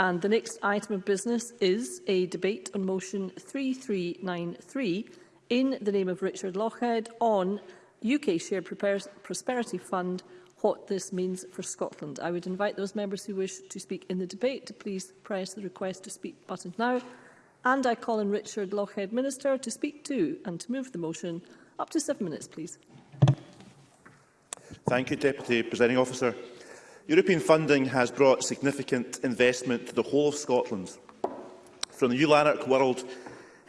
And the next item of business is a debate on motion 3393 in the name of Richard Lockhead on UK Shared Prosperity Fund, what this means for Scotland. I would invite those members who wish to speak in the debate to please press the request to speak button now. And I call on Richard Lockhead, Minister, to speak too and to move the motion. Up to seven minutes, please. Thank you, Deputy Presiding Officer. European funding has brought significant investment to the whole of Scotland. From the ULANARC World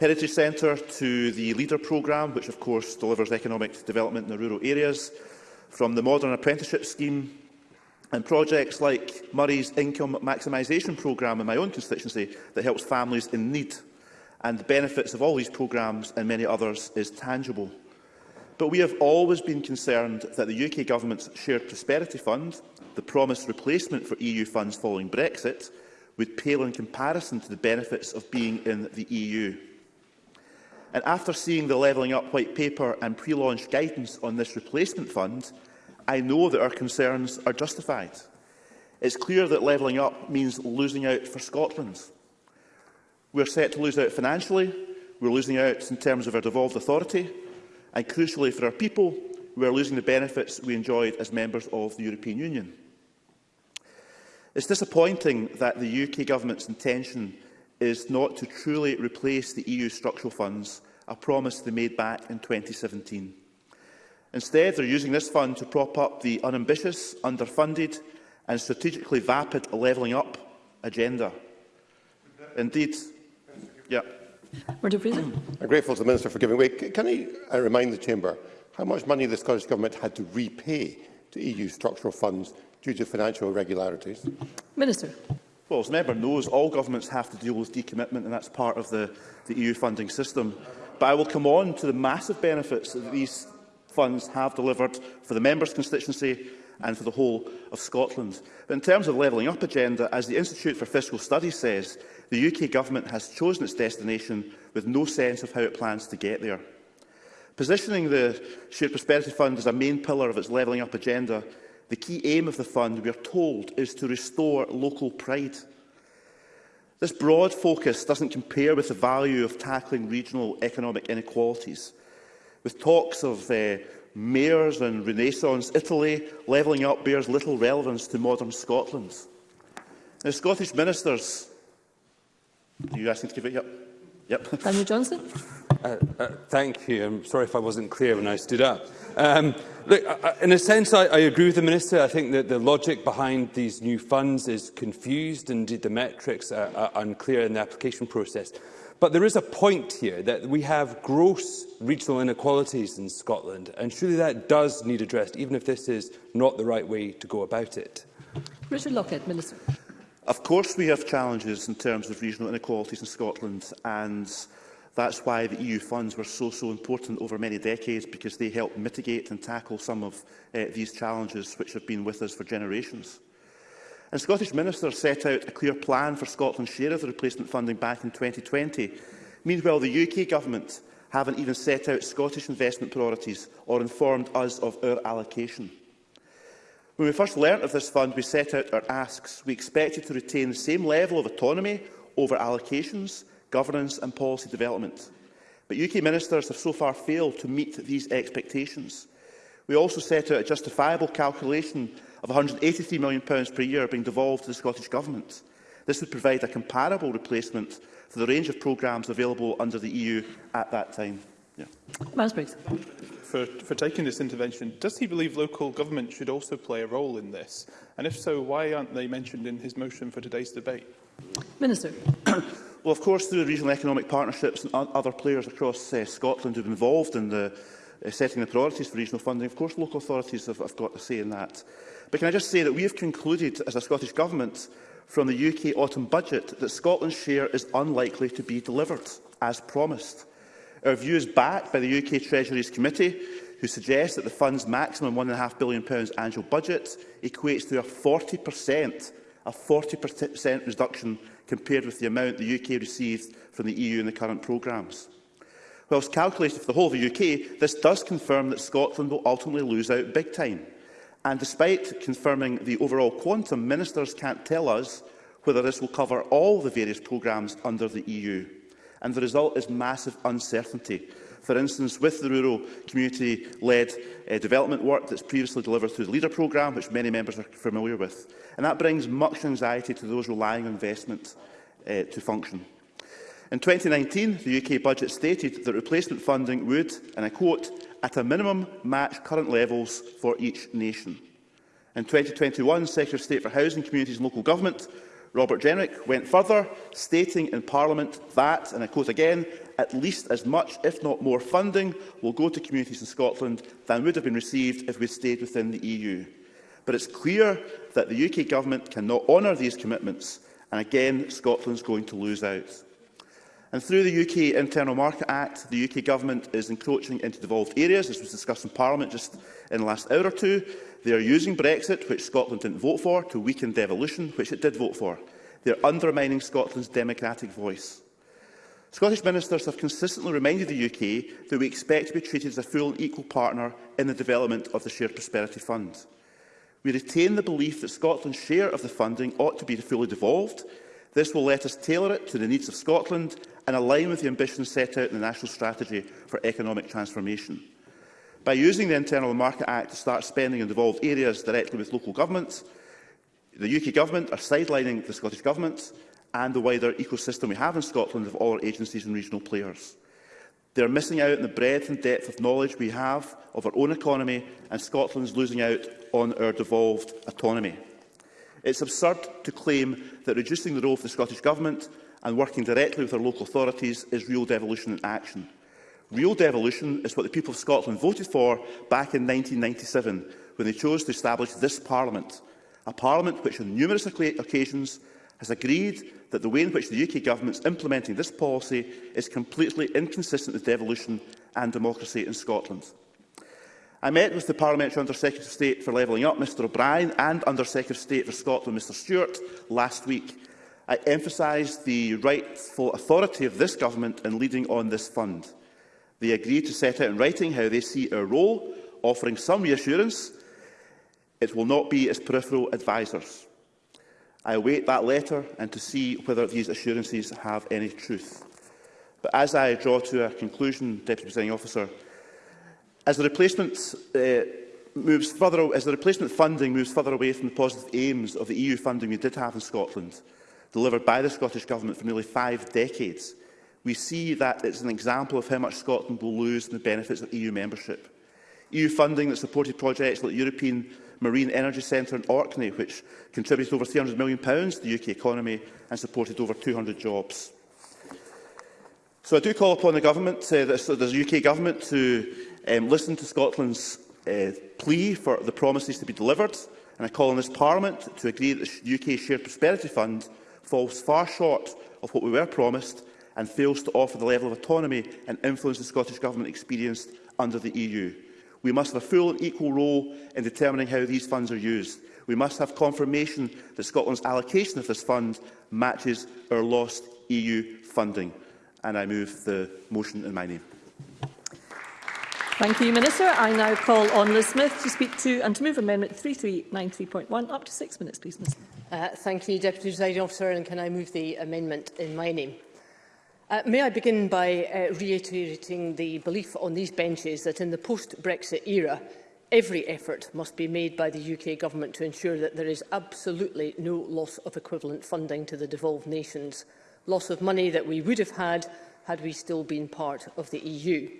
Heritage Centre to the LEADER programme, which of course delivers economic development in the rural areas, from the Modern Apprenticeship Scheme and projects like Murray's Income Maximisation Programme in my own constituency that helps families in need. And the benefits of all these programmes and many others is tangible. But we have always been concerned that the UK Government's Shared Prosperity Fund, the promised replacement for EU funds following Brexit, would pale in comparison to the benefits of being in the EU. And after seeing the Levelling Up White Paper and pre-launch guidance on this replacement fund, I know that our concerns are justified. It's clear that levelling up means losing out for Scotland. We're set to lose out financially, we're losing out in terms of our devolved authority, and crucially for our people who are losing the benefits we enjoyed as members of the European Union. It's disappointing that the UK Government's intention is not to truly replace the EU structural funds, a promise they made back in 2017. Instead, they're using this fund to prop up the unambitious, underfunded and strategically vapid levelling up agenda. Indeed, yeah. Murdo Fraser. I'm grateful to the Minister for giving way. Can he remind the Chamber how much money the Scottish Government had to repay to EU structural funds due to financial irregularities? Minister. Well, as member knows, all governments have to deal with decommitment, and that's part of the, the EU funding system. But I will come on to the massive benefits that these funds have delivered for the members' constituency and for the whole of Scotland. But in terms of levelling up agenda, as the Institute for Fiscal Studies says, the UK Government has chosen its destination with no sense of how it plans to get there. Positioning the Shared Prosperity Fund as a main pillar of its levelling up agenda, the key aim of the fund, we are told, is to restore local pride. This broad focus doesn't compare with the value of tackling regional economic inequalities. With talks of uh, mayors in Renaissance Italy, levelling up bears little relevance to modern Scotland. Now, Scottish ministers... Are you asking to give it? Yep. Yep. Daniel Johnson. Uh, uh, thank you. I'm sorry if I wasn't clear when I stood up. Um, look, I, in a sense, I, I agree with the Minister. I think that the logic behind these new funds is confused. Indeed, the metrics are, are unclear in the application process. But there is a point here that we have gross regional inequalities in Scotland, and surely that does need addressed, even if this is not the right way to go about it. Richard Lockett, Minister. Of course we have challenges in terms of regional inequalities in Scotland, and that's why the EU funds were so, so important over many decades, because they helped mitigate and tackle some of uh, these challenges which have been with us for generations. And Scottish ministers set out a clear plan for Scotland's share of the replacement funding back in 2020. Meanwhile, the UK government haven't even set out Scottish investment priorities or informed us of our allocation. When we first learnt of this fund, we set out our asks. We expected to retain the same level of autonomy over allocations, governance and policy development. But UK ministers have so far failed to meet these expectations. We also set out a justifiable calculation of £183 million per year being devolved to the Scottish Government. This would provide a comparable replacement for the range of programmes available under the EU at that time. Yeah. Miles For, for taking this intervention, does he believe local government should also play a role in this? And if so, why aren't they mentioned in his motion for today's debate? Minister. well, of course, through the regional economic partnerships and other players across uh, Scotland who have been involved in the uh, setting the priorities for regional funding. Of course, local authorities have, have got a say in that. But can I just say that we have concluded as a Scottish Government from the UK autumn budget that Scotland's share is unlikely to be delivered as promised. Our view is backed by the UK Treasury's committee who suggests that the fund's maximum £1.5 billion annual budget equates to a 40%, a 40% reduction compared with the amount the UK received from the EU in the current programmes. Whilst calculated for the whole of the UK, this does confirm that Scotland will ultimately lose out big time. And despite confirming the overall quantum, ministers can't tell us whether this will cover all the various programmes under the EU. And the result is massive uncertainty. For instance, with the rural community-led uh, development work that's previously delivered through the LEADER programme, which many members are familiar with. And that brings much anxiety to those relying on investment uh, to function. In 2019, the UK budget stated that replacement funding would, and I quote, at a minimum match current levels for each nation. In 2021, Secretary of State for Housing, Communities and Local Government, Robert Jenrick, went further, stating in Parliament that, and I quote again, at least as much, if not more, funding will go to communities in Scotland than would have been received if we stayed within the EU. But it's clear that the UK Government cannot honour these commitments, and again, Scotland's going to lose out. And through the UK Internal Market Act, the UK Government is encroaching into devolved areas, as was discussed in Parliament just in the last hour or two. They are using Brexit, which Scotland didn't vote for, to weaken devolution, which it did vote for. They are undermining Scotland's democratic voice. Scottish ministers have consistently reminded the UK that we expect to be treated as a full and equal partner in the development of the Shared Prosperity Fund. We retain the belief that Scotland's share of the funding ought to be fully devolved, This will let us tailor it to the needs of Scotland and align with the ambitions set out in the National Strategy for Economic Transformation. By using the Internal Market Act to start spending in devolved areas directly with local governments, the UK Government are sidelining the Scottish Government and the wider ecosystem we have in Scotland of all our agencies and regional players. They are missing out on the breadth and depth of knowledge we have of our own economy, and Scotland is losing out on our devolved autonomy. It's absurd to claim that reducing the role of the Scottish Government and working directly with our local authorities is real devolution in action. Real devolution is what the people of Scotland voted for back in 1997 when they chose to establish this Parliament, a Parliament which on numerous occasions has agreed that the way in which the UK Government is implementing this policy is completely inconsistent with devolution and democracy in Scotland. I met with the Parliamentary Under-Secretary of State for Levelling Up, Mr O'Brien, and Under-Secretary of State for Scotland, Mr Stewart, last week. I emphasised the rightful authority of this government in leading on this fund. They agreed to set out in writing how they see our role, offering some reassurance it will not be as peripheral advisers. I await that letter and to see whether these assurances have any truth. But as I draw to a conclusion, Deputy Presiding Officer, As the replacement uh, moves further, as the replacement funding moves further away from the positive aims of the EU funding we did have in Scotland, delivered by the Scottish Government for nearly five decades, we see that it's an example of how much Scotland will lose in the benefits of EU membership. EU funding that supported projects like the European Marine Energy Centre in Orkney, which contributed over £300 million to the UK economy and supported over 200 jobs. So I do call upon the government, uh, the, the UK government, to um, listen to Scotland's uh, plea for the promises to be delivered, and I call on this Parliament to agree that the UK Shared Prosperity Fund falls far short of what we were promised and fails to offer the level of autonomy and influence the Scottish Government experienced under the EU. We must have a full and equal role in determining how these funds are used. We must have confirmation that Scotland's allocation of this fund matches our lost EU funding. And I move the motion in my name. Thank you, Minister. I now call on Liz Smith to speak to and to move Amendment 3393.1. Up to six minutes, please, Ms. Uh, thank you, Deputy Presiding Officer, and can I move the amendment in my name? Uh, may I begin by uh, reiterating the belief on these benches that in the post-Brexit era, every effort must be made by the UK Government to ensure that there is absolutely no loss of equivalent funding to the devolved nations, loss of money that we would have had had we still been part of the EU.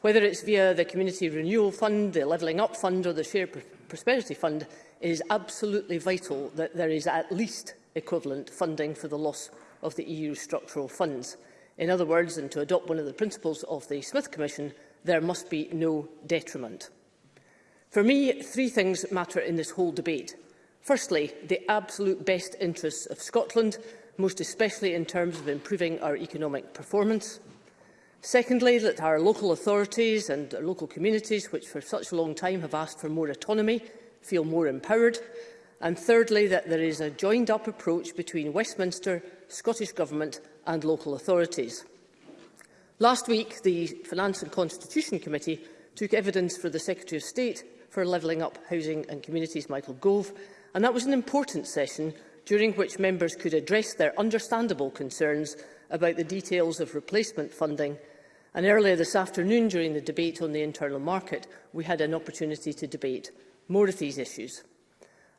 Whether it's via the Community Renewal Fund, the Levelling Up Fund or the Shared Prosperity Fund, it is absolutely vital that there is at least equivalent funding for the loss of the EU structural funds. In other words, and to adopt one of the principles of the Smith Commission, there must be no detriment. For me, three things matter in this whole debate. Firstly, the absolute best interests of Scotland, most especially in terms of improving our economic performance. Secondly, that our local authorities and local communities, which for such a long time have asked for more autonomy, feel more empowered. And thirdly, that there is a joined-up approach between Westminster, Scottish Government and local authorities. Last week, the Finance and Constitution Committee took evidence for the Secretary of State for Levelling Up Housing and Communities, Michael Gove, and that was an important session during which members could address their understandable concerns about the details of replacement funding and earlier this afternoon during the debate on the internal market we had an opportunity to debate more of these issues.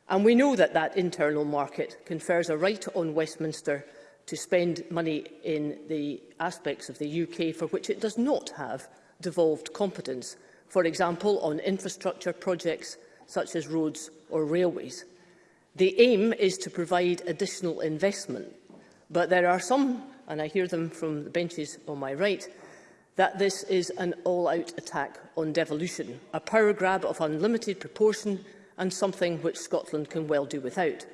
And we know that that internal market confers a right on Westminster to spend money in the aspects of the UK for which it does not have devolved competence, for example on infrastructure projects such as roads or railways. The aim is to provide additional investment, but there are some and I hear them from the benches on my right, that this is an all-out attack on devolution, a power grab of unlimited proportion and something which Scotland can well do without.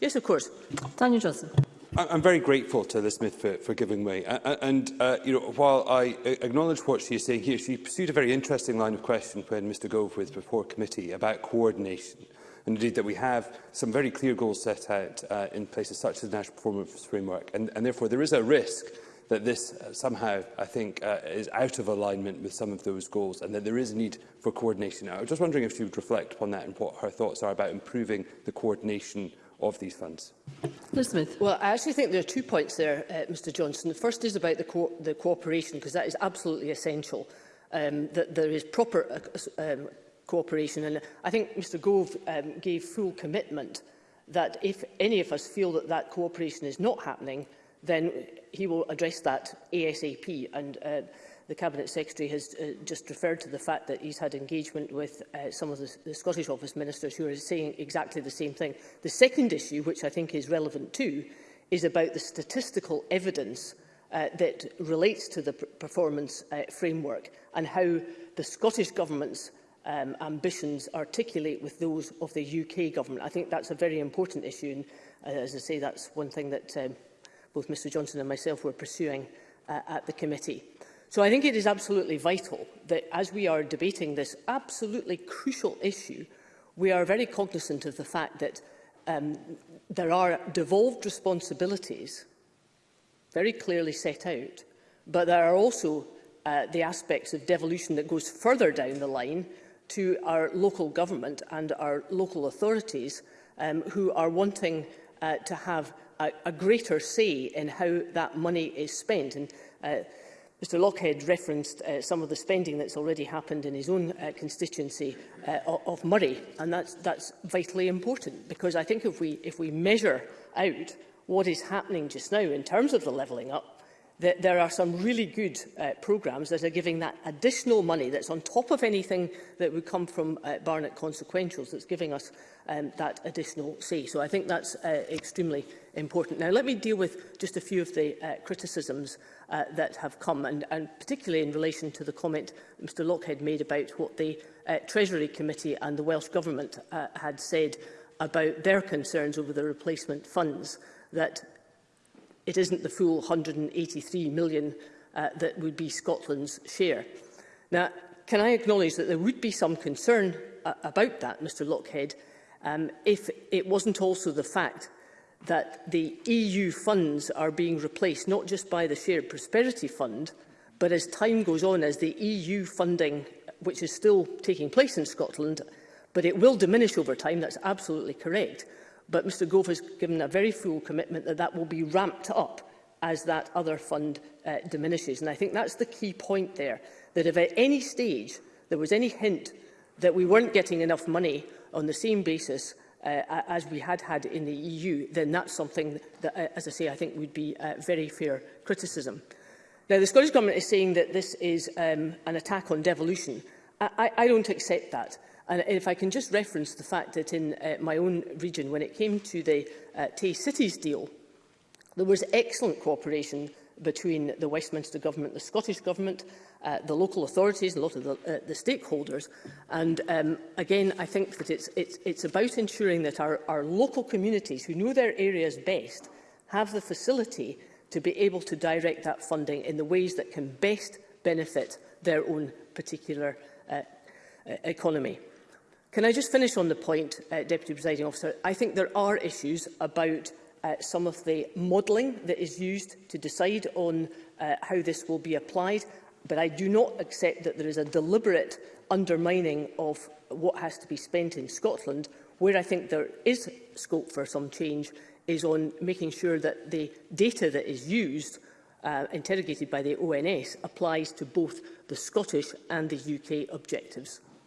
Yes, of course. Daniel Johnson. I'm very grateful to Liz Smith for, for giving way. And uh, you know, while I acknowledge what she is saying here, she pursued a very interesting line of question when Mr Gove was before committee about coordination and indeed that we have some very clear goals set out uh, in places such as the National Performance Framework. And, and therefore, there is a risk that this uh, somehow, I think, uh, is out of alignment with some of those goals and that there is a need for coordination. I was just wondering if she would reflect upon that and what her thoughts are about improving the coordination of these funds. Liz Smith. Well, I actually think there are two points there, uh, Mr Johnson. The first is about the, co the cooperation, because that is absolutely essential, um, that there is proper uh, um, cooperation. And I think Mr Gove um, gave full commitment that if any of us feel that that cooperation is not happening, then he will address that ASAP. And uh, the Cabinet Secretary has uh, just referred to the fact that he's had engagement with uh, some of the, the Scottish Office ministers who are saying exactly the same thing. The second issue, which I think is relevant too, is about the statistical evidence uh, that relates to the performance uh, framework and how the Scottish Government's um, ambitions articulate with those of the UK government. I think that's a very important issue, and uh, as I say, that's one thing that um, both Mr Johnson and myself were pursuing uh, at the committee. So I think it is absolutely vital that as we are debating this absolutely crucial issue, we are very cognizant of the fact that um, there are devolved responsibilities very clearly set out, but there are also uh, the aspects of devolution that goes further down the line to our local government and our local authorities um, who are wanting uh, to have a, a greater say in how that money is spent. And, uh, Mr Lockhead referenced uh, some of the spending that's already happened in his own uh, constituency uh, of Murray, and that's, that's vitally important because I think if we, if we measure out what is happening just now in terms of the levelling up, that there are some really good uh, programmes that are giving that additional money that's on top of anything that would come from uh, Barnett consequentials that's giving us um, that additional say. So I think that's uh, extremely important. Now let me deal with just a few of the uh, criticisms uh, that have come and, and particularly in relation to the comment Mr Lockhead made about what the uh, Treasury Committee and the Welsh Government uh, had said about their concerns over the replacement funds that it isn't the full 183 million uh, that would be Scotland's share. Now, can I acknowledge that there would be some concern uh, about that, Mr Lockhead, um, if it wasn't also the fact that the EU funds are being replaced not just by the Shared Prosperity Fund, but as time goes on, as the EU funding, which is still taking place in Scotland, but it will diminish over time, that's absolutely correct, But Mr Gove has given a very full commitment that that will be ramped up as that other fund uh, diminishes. And I think that's the key point there, that if at any stage there was any hint that we weren't getting enough money on the same basis uh, as we had had in the EU, then that's something that, uh, as I say, I think would be uh, very fair criticism. Now, the Scottish Government is saying that this is um, an attack on devolution. I, I don't accept that. And if I can just reference the fact that in uh, my own region, when it came to the uh, Tay Cities deal, there was excellent cooperation between the Westminster Government, the Scottish Government, uh, the local authorities, a lot of the, uh, the stakeholders. And um, again, I think that it's, it's, it's about ensuring that our, our local communities, who know their areas best, have the facility to be able to direct that funding in the ways that can best benefit their own particular uh, e-, economy. Can I just finish on the point, uh, Deputy Presiding Officer? I think there are issues about uh, some of the modelling that is used to decide on uh, how this will be applied, but I do not accept that there is a deliberate undermining of what has to be spent in Scotland. Where I think there is scope for some change is on making sure that the data that is used uh, interrogated by the ONS applies to both the Scottish and the UK objectives.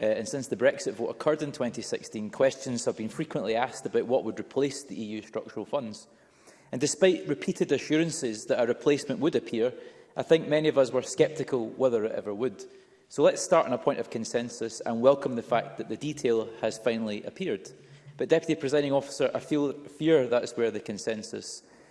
Uh, and since the Brexit vote occurred in 2016, questions have been frequently asked about what would replace the EU structural funds. And despite repeated assurances that a replacement would appear, I think many of us were sceptical whether it ever would. So let's start on a point of consensus and welcome the fact that the detail has finally appeared. But, Deputy Presiding Officer, I feel, fear that is where the consensus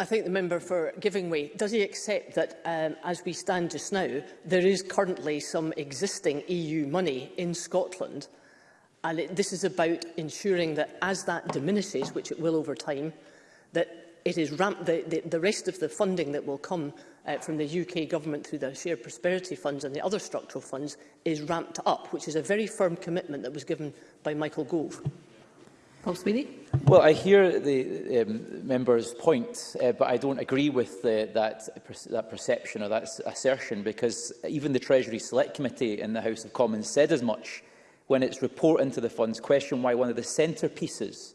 I thank the member for giving way. Does he accept that, um, as we stand just now, there is currently some existing EU money in Scotland, and it, this is about ensuring that as that diminishes, which it will over time, that it is ramp the, the, the rest of the funding that will come uh, from the UK government through the Shared Prosperity Funds and the other structural funds is ramped up, which is a very firm commitment that was given by Michael Gove. Paul Sweeney. Well, I hear the um, member's point, uh, but I don't agree with the, that, that perception or that assertion, because even the Treasury Select Committee in the House of Commons said as much when its report into the funds questioned why one of the centrepieces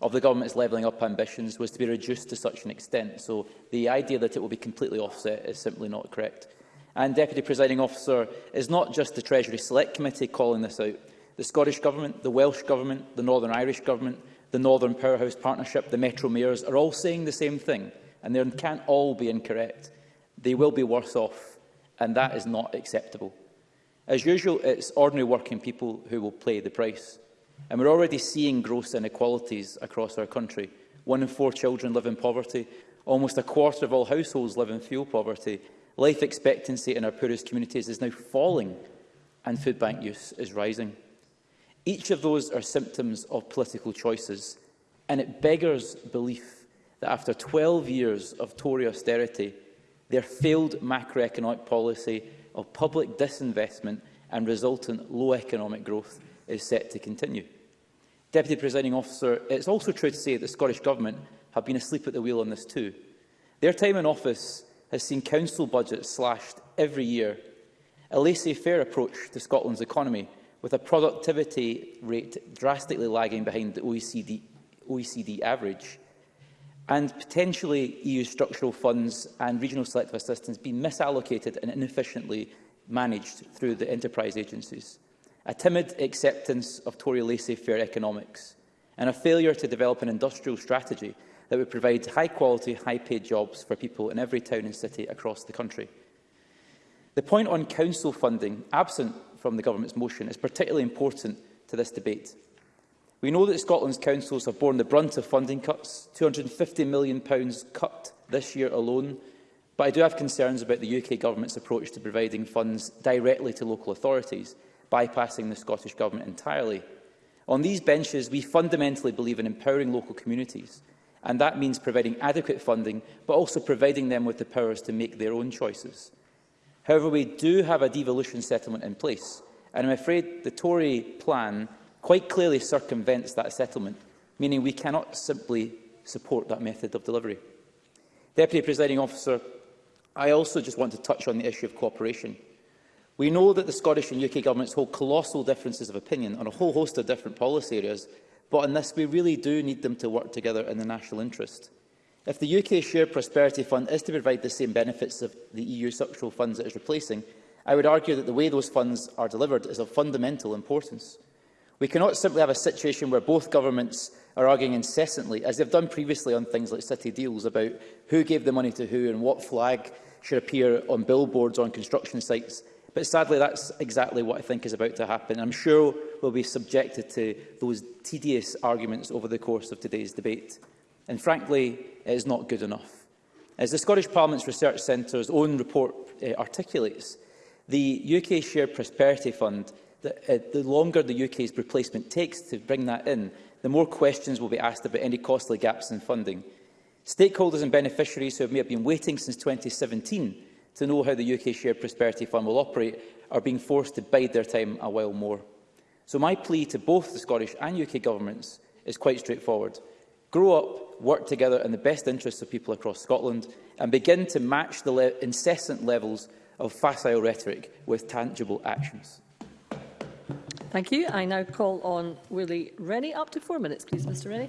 of the government's levelling up ambitions was to be reduced to such an extent. So the idea that it will be completely offset is simply not correct. And Deputy Presiding Officer, is not just the Treasury Select Committee calling this out the Scottish Government, the Welsh Government, the Northern Irish Government, the Northern Powerhouse Partnership, the Metro Mayors are all saying the same thing, and they can't all be incorrect. They will be worse off, and that is not acceptable. As usual, it's ordinary working people who will pay the price. And we're already seeing gross inequalities across our country. One in four children live in poverty. Almost a quarter of all households live in fuel poverty. Life expectancy in our poorest communities is now falling and food bank use is rising. Each of those are symptoms of political choices, and it beggars belief that after 12 years of Tory austerity, their failed macroeconomic policy of public disinvestment and resultant low economic growth is set to continue. Deputy Presiding Officer, it's also true to say that the Scottish Government have been asleep at the wheel on this too. Their time in office has seen council budgets slashed every year, a laissez-faire approach to Scotland's economy, with a productivity rate drastically lagging behind the OECD, OECD average, and potentially EU structural funds and regional selective assistance being misallocated and inefficiently managed through the enterprise agencies, a timid acceptance of Tory laissez-faire economics, and a failure to develop an industrial strategy that would provide high-quality, high-paid jobs for people in every town and city across the country. The point on council funding, absent from the Government's motion is particularly important to this debate. We know that Scotland's councils have borne the brunt of funding cuts, £250 million cut this year alone, but I do have concerns about the UK Government's approach to providing funds directly to local authorities, bypassing the Scottish Government entirely. On these benches, we fundamentally believe in empowering local communities, and that means providing adequate funding, but also providing them with the powers to make their own choices. However, we do have a devolution settlement in place, and I'm afraid the Tory plan quite clearly circumvents that settlement, meaning we cannot simply support that method of delivery. Deputy Presiding Officer, I also just want to touch on the issue of cooperation. We know that the Scottish and UK governments hold colossal differences of opinion on a whole host of different policy areas, but on this we really do need them to work together in the national interest. If the UK Share Prosperity Fund is to provide the same benefits of the EU structural funds it is replacing, I would argue that the way those funds are delivered is of fundamental importance. We cannot simply have a situation where both governments are arguing incessantly, as they've done previously on things like city deals, about who gave the money to who and what flag should appear on billboards on construction sites. But sadly, that's exactly what I think is about to happen. I'm sure we'll be subjected to those tedious arguments over the course of today's debate and frankly, it is not good enough. As the Scottish Parliament's Research Centre's own report uh, articulates, the UK Shared Prosperity Fund, the, uh, the longer the UK's replacement takes to bring that in, the more questions will be asked about any costly gaps in funding. Stakeholders and beneficiaries who have may have been waiting since 2017 to know how the UK Shared Prosperity Fund will operate are being forced to bide their time a while more. So my plea to both the Scottish and UK governments is quite straightforward grow up, work together in the best interests of people across Scotland and begin to match the le incessant levels of facile rhetoric with tangible actions. Thank you. I now call on Willie Rennie. Up to four minutes, please, Mr Rennie.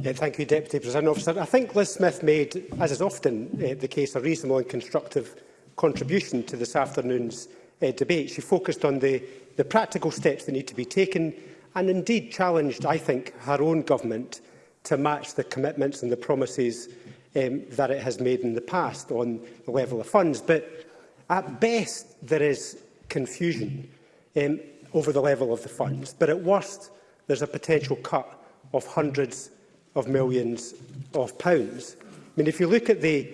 Yeah, thank you, Deputy President Officer. I think Liz Smith made, as is often uh, the case, a reasonable and constructive contribution to this afternoon's uh, debate. She focused on the, the practical steps that need to be taken and indeed challenged, I think, her own government to match the commitments and the promises um, that it has made in the past on the level of funds. But at best, there is confusion um, over the level of the funds. But at worst, there's a potential cut of hundreds of millions of pounds. I mean, if you look at the,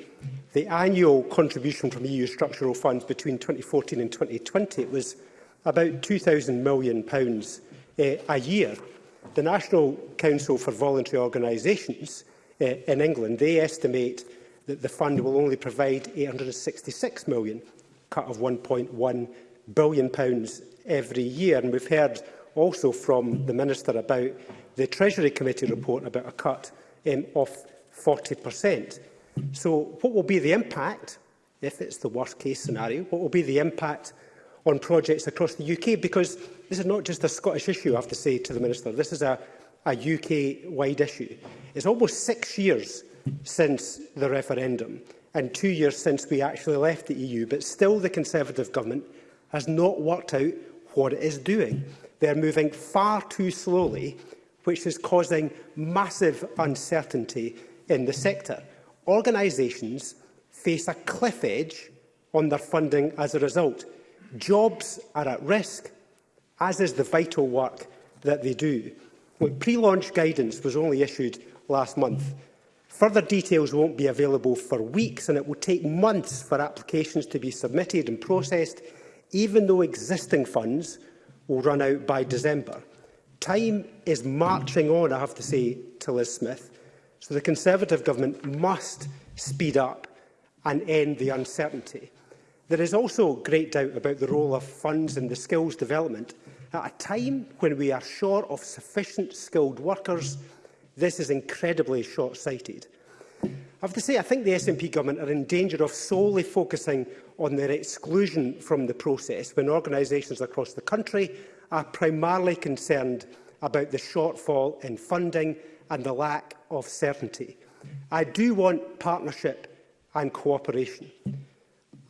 the annual contribution from EU structural funds between 2014 and 2020, it was about £2,000 million pounds, uh, a year. The National Council for Voluntary Organisations uh, in England, they estimate that the fund will only provide 866 million, cut of 1.1 billion pounds every year. And we've heard also from the Minister about the Treasury Committee report about a cut um, of 40%. So what will be the impact, if it's the worst case scenario, what will be the impact on projects across the UK? Because This is not just a Scottish issue, I have to say to the Minister. This is a, a UK-wide issue. It's almost six years since the referendum and two years since we actually left the EU, but still the Conservative government has not worked out what it is doing. They are moving far too slowly, which is causing massive uncertainty in the sector. Organisations face a cliff edge on their funding as a result. Jobs are at risk, as is the vital work that they do. Look, pre-launch guidance was only issued last month. Further details won't be available for weeks and it will take months for applications to be submitted and processed, even though existing funds will run out by December. Time is marching on, I have to say, to Liz Smith. So the Conservative government must speed up and end the uncertainty. There is also great doubt about the role of funds in the skills development At a time when we are short of sufficient skilled workers, this is incredibly short-sighted. I have to say, I think the SNP government are in danger of solely focusing on their exclusion from the process when organisations across the country are primarily concerned about the shortfall in funding and the lack of certainty. I do want partnership and cooperation.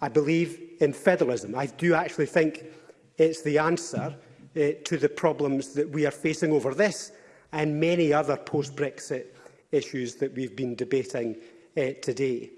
I believe in federalism. I do actually think it's the answer uh, to the problems that we are facing over this and many other post-Brexit issues that we've been debating uh, today.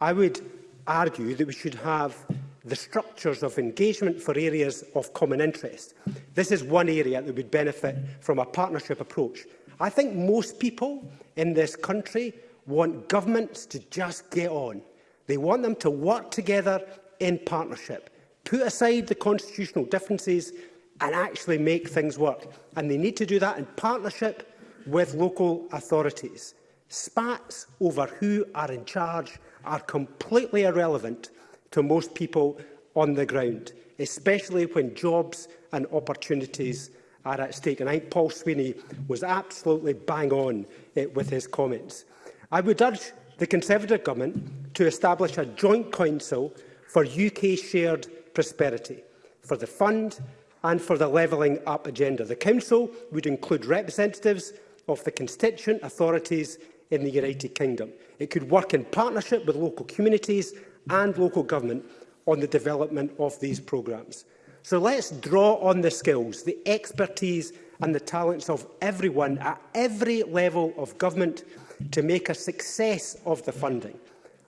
I would argue that we should have the structures of engagement for areas of common interest. This is one area that would benefit from a partnership approach. I think most people in this country want governments to just get on. They want them to work together in partnership, put aside the constitutional differences and actually make things work. And they need to do that in partnership with local authorities. Spats over who are in charge are completely irrelevant to most people on the ground, especially when jobs and opportunities are at stake. And I think Paul Sweeney was absolutely bang on it eh, with his comments. I would urge the Conservative Government to establish a joint council for UK shared prosperity, for the fund, and for the levelling up agenda. The Council would include representatives of the constituent authorities in the United Kingdom. It could work in partnership with local communities and local government on the development of these programmes. So let's draw on the skills, the expertise and the talents of everyone at every level of government to make a success of the funding.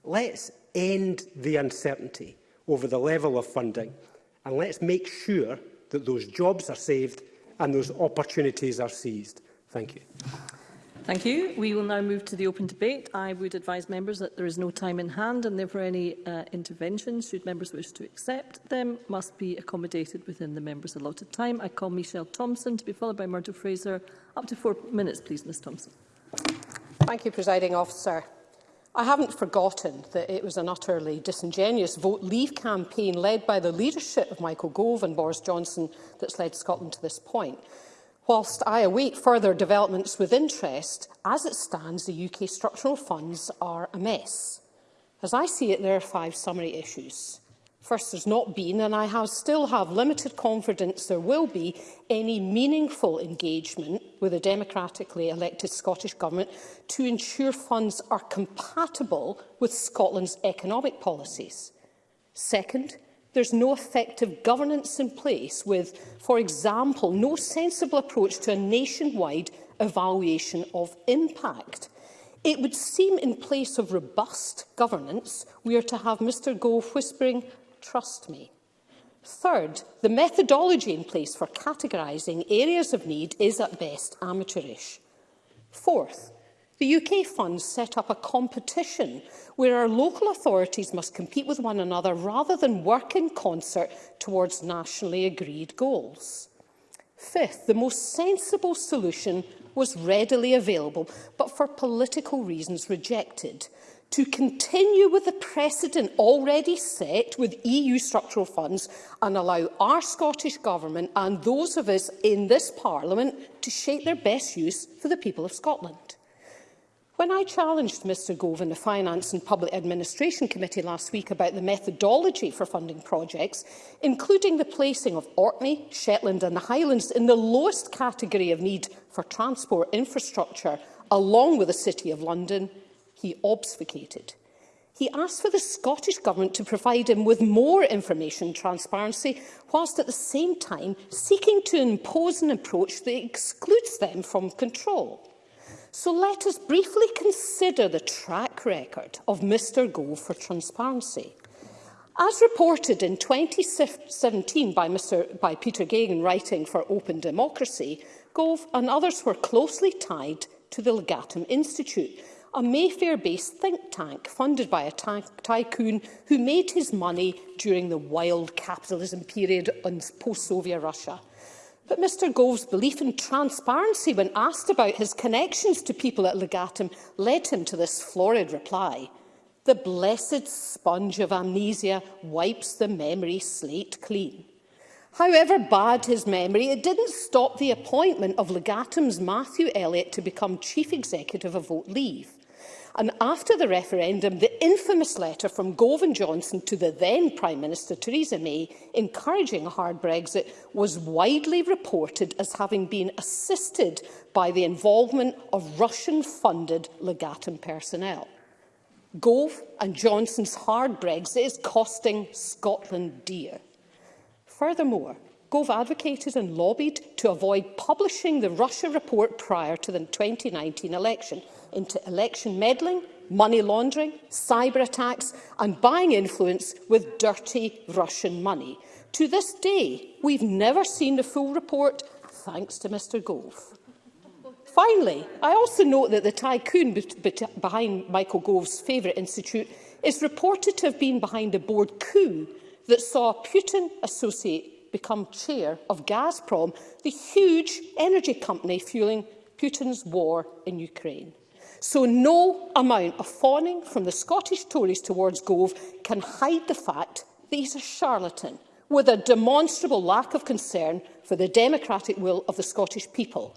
Let's end the uncertainty over the level of funding and let's make sure that those jobs are saved and those opportunities are seized. Thank you. Thank you. We will now move to the open debate. I would advise members that there is no time in hand and therefore any uh, interventions, should members wish to accept them, must be accommodated within the members' allotted time. I call Michelle Thompson to be followed by Myrtle Fraser. Up to four minutes, please, Ms Thompson. Thank you, Presiding Officer. I haven't forgotten that it was an utterly disingenuous vote leave campaign led by the leadership of Michael Gove and Boris Johnson that's led Scotland to this point. Whilst I await further developments with interest, as it stands, the UK structural funds are a mess. As I see it, there are five summary issues. First, there's not been, and I have still have limited confidence there will be any meaningful engagement with a democratically elected Scottish Government to ensure funds are compatible with Scotland's economic policies. Second, there's no effective governance in place with, for example, no sensible approach to a nationwide evaluation of impact. It would seem in place of robust governance, we are to have Mr Gove whispering trust me. Third, the methodology in place for categorising areas of need is at best amateurish. Fourth, the UK funds set up a competition where our local authorities must compete with one another rather than work in concert towards nationally agreed goals. Fifth, the most sensible solution was readily available, but for political reasons rejected – to continue with the precedent already set with EU structural funds and allow our Scottish Government and those of us in this Parliament to shape their best use for the people of Scotland. When I challenged Mr Gove in the Finance and Public Administration Committee last week about the methodology for funding projects, including the placing of Orkney, Shetland and the Highlands in the lowest category of need for transport infrastructure, along with the City of London, he obfuscated. He asked for the Scottish Government to provide him with more information transparency, whilst at the same time seeking to impose an approach that excludes them from control. So let us briefly consider the track record of Mr Gove for transparency. As reported in 2017 by, Mr, by Peter Gagan writing for Open Democracy, Gove and others were closely tied to the Legatum Institute, a Mayfair-based think tank funded by a ty tycoon who made his money during the wild capitalism period on post-Soviet Russia. But Mr Gove's belief in transparency when asked about his connections to people at Legatum led him to this florid reply. The blessed sponge of amnesia wipes the memory slate clean. However bad his memory, it didn't stop the appointment of Legatum's Matthew Elliott to become chief executive of Vote Leave. And after the referendum, the infamous letter from Govan Johnson to the then Prime Minister, Theresa May, encouraging a hard Brexit, was widely reported as having been assisted by the involvement of Russian-funded Legatum personnel. Gove and Johnson's hard Brexit is costing Scotland dear. Furthermore, Gove advocated and lobbied to avoid publishing the Russia report prior to the 2019 election – into election meddling, money laundering, cyber attacks and buying influence with dirty Russian money. To this day, we've never seen the full report, thanks to Mr Gove. Finally, I also note that the tycoon behind Michael Gove's favourite institute is reported to have been behind a board coup that saw Putin associate become chair of Gazprom, the huge energy company fueling Putin's war in Ukraine. So no amount of fawning from the Scottish Tories towards Gove can hide the fact that he's a charlatan with a demonstrable lack of concern for the democratic will of the Scottish people.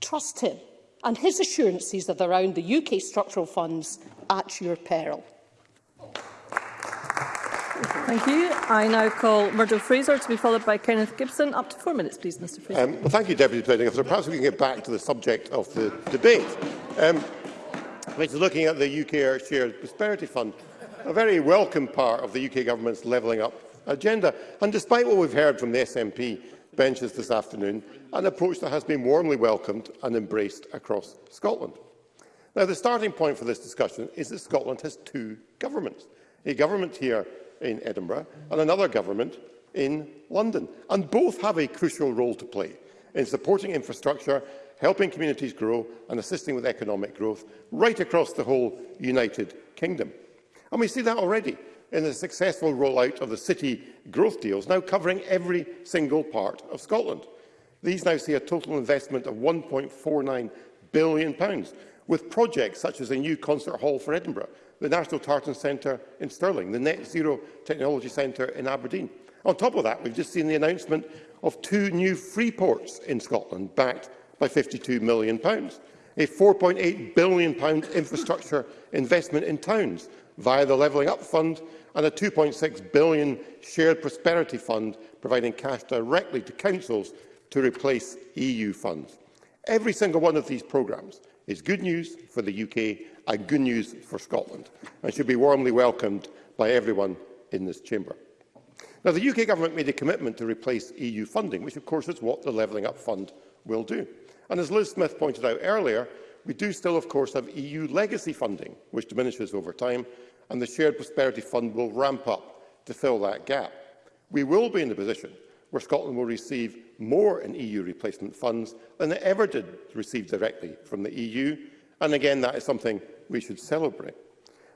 Trust him and his assurances that around the UK structural funds at your peril. Thank you. I now call Murdo Fraser to be followed by Kenneth Gibson. Up to four minutes, please, Mr Fraser. Um, well, thank you, Deputy President Perhaps we can get back to the subject of the debate. Um, which is looking at the UK Shared Prosperity Fund, a very welcome part of the UK Government's levelling up agenda. And despite what we've heard from the SNP benches this afternoon, an approach that has been warmly welcomed and embraced across Scotland. Now, the starting point for this discussion is that Scotland has two governments, a government here in Edinburgh and another government in London, and both have a crucial role to play in supporting infrastructure helping communities grow and assisting with economic growth right across the whole United Kingdom. And we see that already in the successful rollout of the city growth deals, now covering every single part of Scotland. These now see a total investment of £1.49 billion, with projects such as a new concert hall for Edinburgh, the National Tartan Centre in Stirling, the Net Zero Technology Centre in Aberdeen. On top of that, we've just seen the announcement of two new free ports in Scotland, backed by £52 million, a £4.8 billion infrastructure investment in towns via the Levelling Up Fund and a £2.6 billion Shared Prosperity Fund, providing cash directly to councils to replace EU funds. Every single one of these programmes is good news for the UK and good news for Scotland, and should be warmly welcomed by everyone in this chamber. Now, the UK Government made a commitment to replace EU funding, which of course is what the Levelling Up Fund will do. And as Liz Smith pointed out earlier, we do still, of course, have EU legacy funding, which diminishes over time, and the Shared Prosperity Fund will ramp up to fill that gap. We will be in a position where Scotland will receive more in EU replacement funds than it ever did receive directly from the EU, and again, that is something we should celebrate.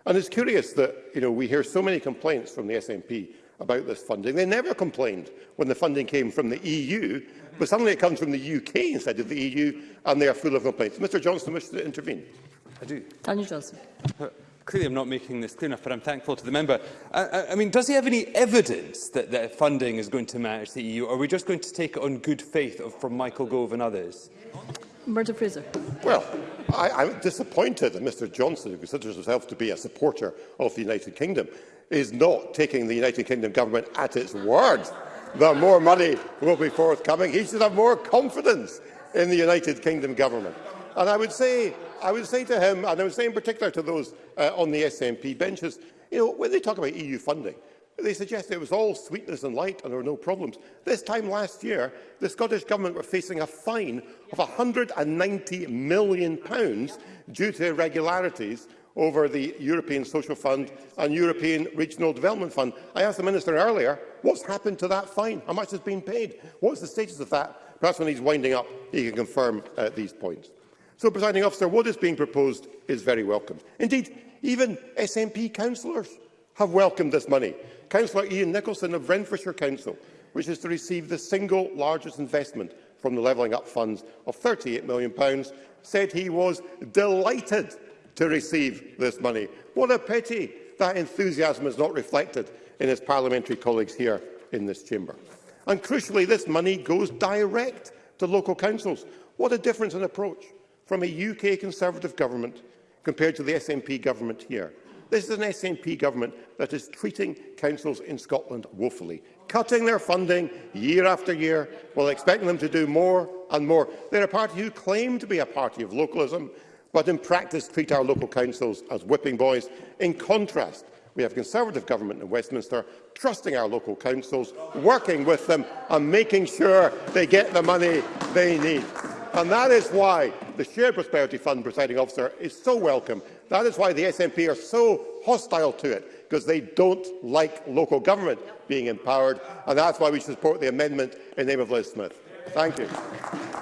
And it's curious that you know, we hear so many complaints from the SNP about this funding. They never complained when the funding came from the EU, but suddenly it comes from the UK instead of the EU, and they are full of complaints. Mr Johnson, wishes to intervene. I do. Daniel Johnson. Uh, clearly, I'm not making this clear enough, but I'm thankful to the member. I, I, I mean, does he have any evidence that, that funding is going to match the EU, or are we just going to take it on good faith of, from Michael Gove and others? Murder Fraser. Well, I, I'm disappointed that Mr Johnson, who considers himself to be a supporter of the United Kingdom, is not taking the United Kingdom government at its word, the more money will be forthcoming. He should have more confidence in the United Kingdom government. And I would say, I would say to him, and I would say in particular to those uh, on the SNP benches, you know, when they talk about EU funding, they suggest it was all sweetness and light and there were no problems. This time last year, the Scottish Government were facing a fine of £190 million due to irregularities over the European Social Fund and European Regional Development Fund. I asked the Minister earlier, what's happened to that fine? How much has been paid? What's the status of that? Perhaps when he's winding up, he can confirm uh, these points. So, presiding officer, what is being proposed is very welcome. Indeed, even SNP councillors have welcomed this money. Councillor Ian Nicholson of Renfrewshire Council wishes to receive the single largest investment from the Levelling Up funds of £38 million, said he was delighted to receive this money. What a pity that enthusiasm is not reflected in his parliamentary colleagues here in this chamber. And crucially, this money goes direct to local councils. What a difference in approach from a UK Conservative government compared to the SNP government here. This is an SNP government that is treating councils in Scotland woefully, cutting their funding year after year while expecting them to do more and more. They're a party who claim to be a party of localism, but in practice treat our local councils as whipping boys. In contrast, we have a Conservative government in Westminster trusting our local councils, working with them and making sure they get the money they need. And that is why the Shared Prosperity Fund, presiding officer, is so welcome. That is why the SNP are so hostile to it, because they don't like local government being empowered. And that's why we support the amendment in name of Liz Smith. Thank you.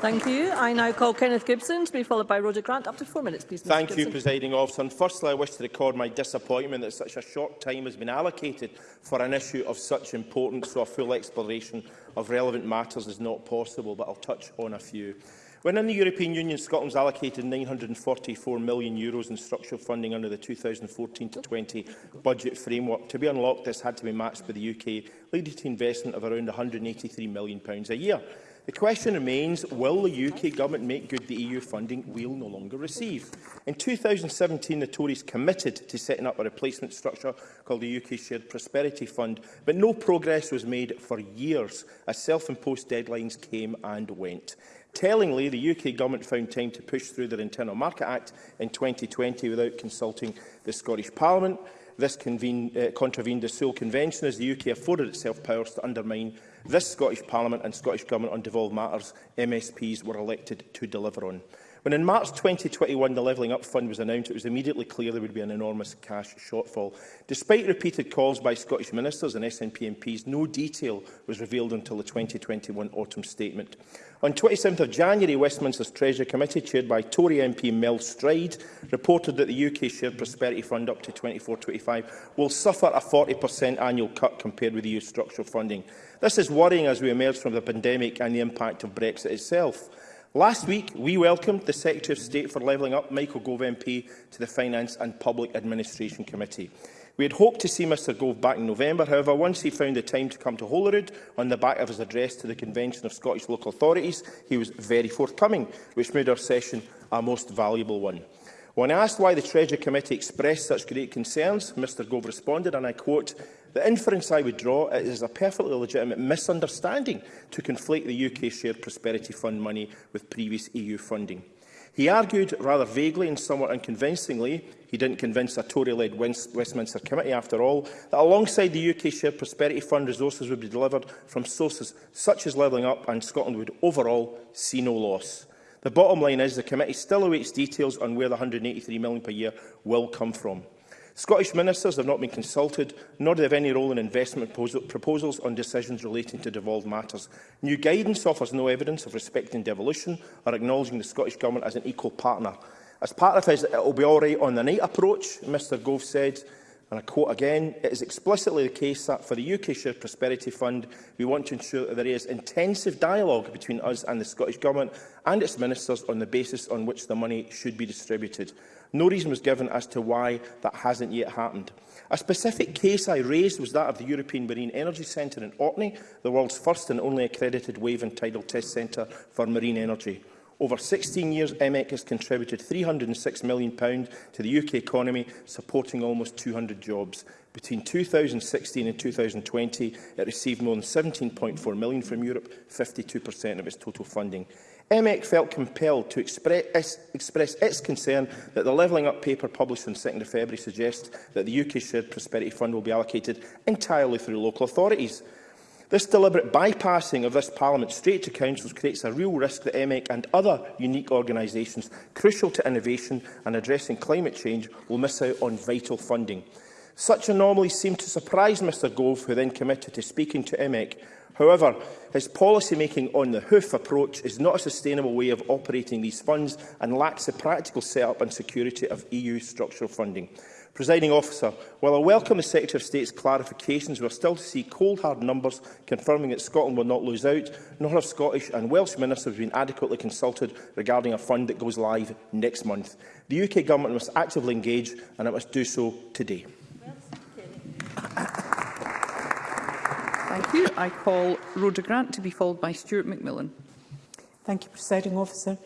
Thank you. I now call Kenneth Gibson to be followed by Roger Grant. Up to four minutes, please. Mr. Thank Gibson. you, Presiding Officer. And firstly, I wish to record my disappointment that such a short time has been allocated for an issue of such importance, so a full exploration of relevant matters is not possible, but I'll touch on a few. When in the European Union, Scotland's allocated €944 million Euros in structural funding under the 2014-20 budget framework. To be unlocked, this had to be matched by the UK, leading to investment of around £183 million pounds a year. The question remains, will the UK government make good the EU funding we'll no longer receive? In 2017, the Tories committed to setting up a replacement structure called the UK Shared Prosperity Fund, but no progress was made for years as self-imposed deadlines came and went. Tellingly, the UK Government found time to push through their Internal Market Act in 2020 without consulting the Scottish Parliament. This uh, contravened the sole Convention as the UK afforded itself powers to undermine this Scottish Parliament and Scottish Government on devolved matters MSPs were elected to deliver on. When in March 2021 the Levelling Up Fund was announced, it was immediately clear there would be an enormous cash shortfall. Despite repeated calls by Scottish ministers and SNP MPs, no detail was revealed until the 2021 autumn statement. On 27 th of January, Westminster's Treasury Committee, chaired by Tory MP Mel Stride, reported that the UK Shared Prosperity Fund up to 24-25 will suffer a 40% annual cut compared with the EU structural funding. This is worrying as we emerge from the pandemic and the impact of Brexit itself. Last week, we welcomed the Secretary of State for Levelling Up, Michael Gove MP, to the Finance and Public Administration Committee. We had hoped to see Mr Gove back in November, however, once he found the time to come to Holyrood on the back of his address to the Convention of Scottish Local Authorities, he was very forthcoming, which made our session a most valuable one. When asked why the Treasury Committee expressed such great concerns, Mr Gove responded, and I quote, The inference I would draw is a perfectly legitimate misunderstanding to conflate the UK Shared Prosperity Fund money with previous EU funding. He argued rather vaguely and somewhat unconvincingly, he didn't convince a Tory-led Westminster committee after all, that alongside the UK Shared Prosperity Fund resources would be delivered from sources such as Levelling Up and Scotland would overall see no loss. The bottom line is the committee still awaits details on where the £183 million per year will come from. Scottish ministers have not been consulted, nor do they have any role in investment proposals on decisions relating to devolved matters. New guidance offers no evidence of respecting devolution or acknowledging the Scottish Government as an equal partner. As part of his it will be all right on the night approach, Mr Gove said, and I quote again, it is explicitly the case that for the UK Shared Prosperity Fund, we want to ensure that there is intensive dialogue between us and the Scottish Government and its ministers on the basis on which the money should be distributed. No reason was given as to why that hasn't yet happened. A specific case I raised was that of the European Marine Energy Centre in Orkney, the world's first and only accredited wave and tidal test centre for marine energy. Over 16 years, EMEC has contributed £306 million to the UK economy, supporting almost 200 jobs. Between 2016 and 2020, it received more than £17.4 million from Europe, 52% of its total funding. MEC felt compelled to express, express its concern that the Levelling Up paper published on 2 February suggests that the UK Shared Prosperity Fund will be allocated entirely through local authorities. This deliberate bypassing of this Parliament straight to councils creates a real risk that MEC and other unique organisations crucial to innovation and addressing climate change will miss out on vital funding. Such anomalies seemed to surprise Mr Gove, who then committed to speaking to MEC However, his policy-making on the hoof approach is not a sustainable way of operating these funds and lacks the practical setup and security of EU structural funding. Presiding officer, while I welcome the Secretary of State's clarifications, we are still to see cold hard numbers confirming that Scotland will not lose out, nor have Scottish and Welsh ministers been adequately consulted regarding a fund that goes live next month. The UK Government must actively engage and it must do so today. Well, Thank you. I call Rhoda Grant to be followed by Stuart McMillan. Thank you, Presiding Officer.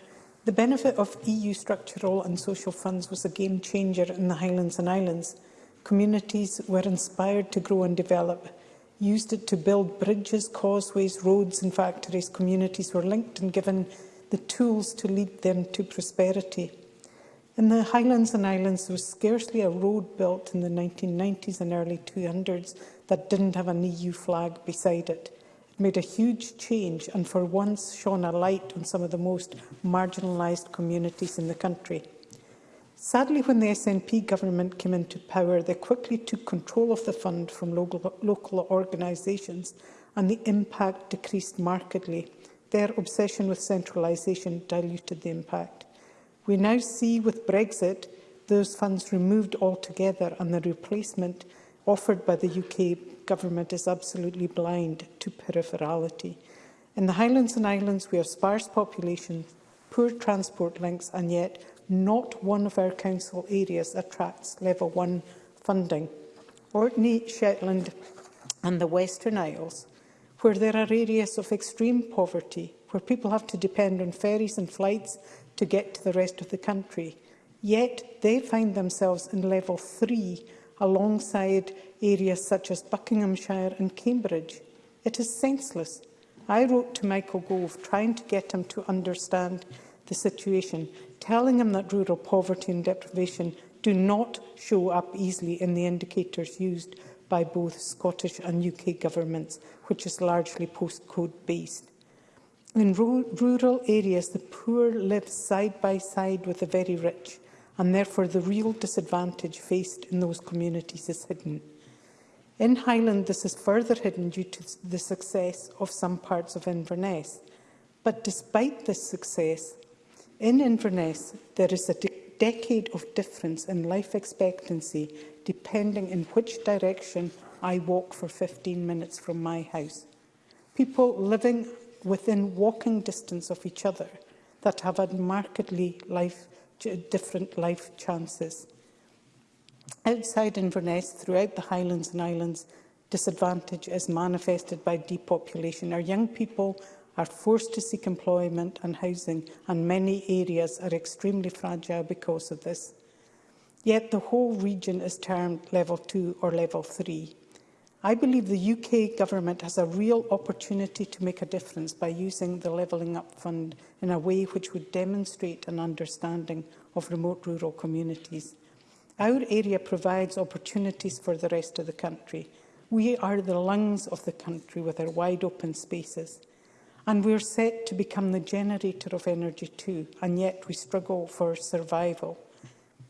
The benefit of EU structural and social funds was a game changer in the Highlands and Islands. Communities were inspired to grow and develop, used it to build bridges, causeways, roads and factories. Communities were linked and given the tools to lead them to prosperity. In the Highlands and Islands, there was scarcely a road built in the 1990s and early 200s that didn't have an EU flag beside it. It made a huge change and for once shone a light on some of the most marginalised communities in the country. Sadly, when the SNP government came into power, they quickly took control of the fund from local, local organisations and the impact decreased markedly. Their obsession with centralisation diluted the impact. We now see with Brexit those funds removed altogether and the replacement offered by the UK government is absolutely blind to peripherality. In the Highlands and Islands, we have sparse populations, poor transport links, and yet not one of our council areas attracts level one funding. Orkney, Shetland and the Western Isles, where there are areas of extreme poverty, where people have to depend on ferries and flights to get to the rest of the country. Yet they find themselves in level three alongside areas such as Buckinghamshire and Cambridge. It is senseless. I wrote to Michael Gove trying to get him to understand the situation, telling him that rural poverty and deprivation do not show up easily in the indicators used by both Scottish and UK governments, which is largely postcode-based. In rural areas, the poor live side by side with the very rich and therefore the real disadvantage faced in those communities is hidden. In Highland, this is further hidden due to the success of some parts of Inverness. But despite this success, in Inverness, there is a de decade of difference in life expectancy depending in which direction I walk for 15 minutes from my house. People living within walking distance of each other that have had markedly life different life chances. Outside Inverness, throughout the Highlands and Islands, disadvantage is manifested by depopulation. Our young people are forced to seek employment and housing, and many areas are extremely fragile because of this. Yet the whole region is termed level 2 or level 3. I believe the UK government has a real opportunity to make a difference by using the Levelling Up Fund in a way which would demonstrate an understanding of remote rural communities. Our area provides opportunities for the rest of the country. We are the lungs of the country with our wide open spaces. And we're set to become the generator of energy too, and yet we struggle for survival.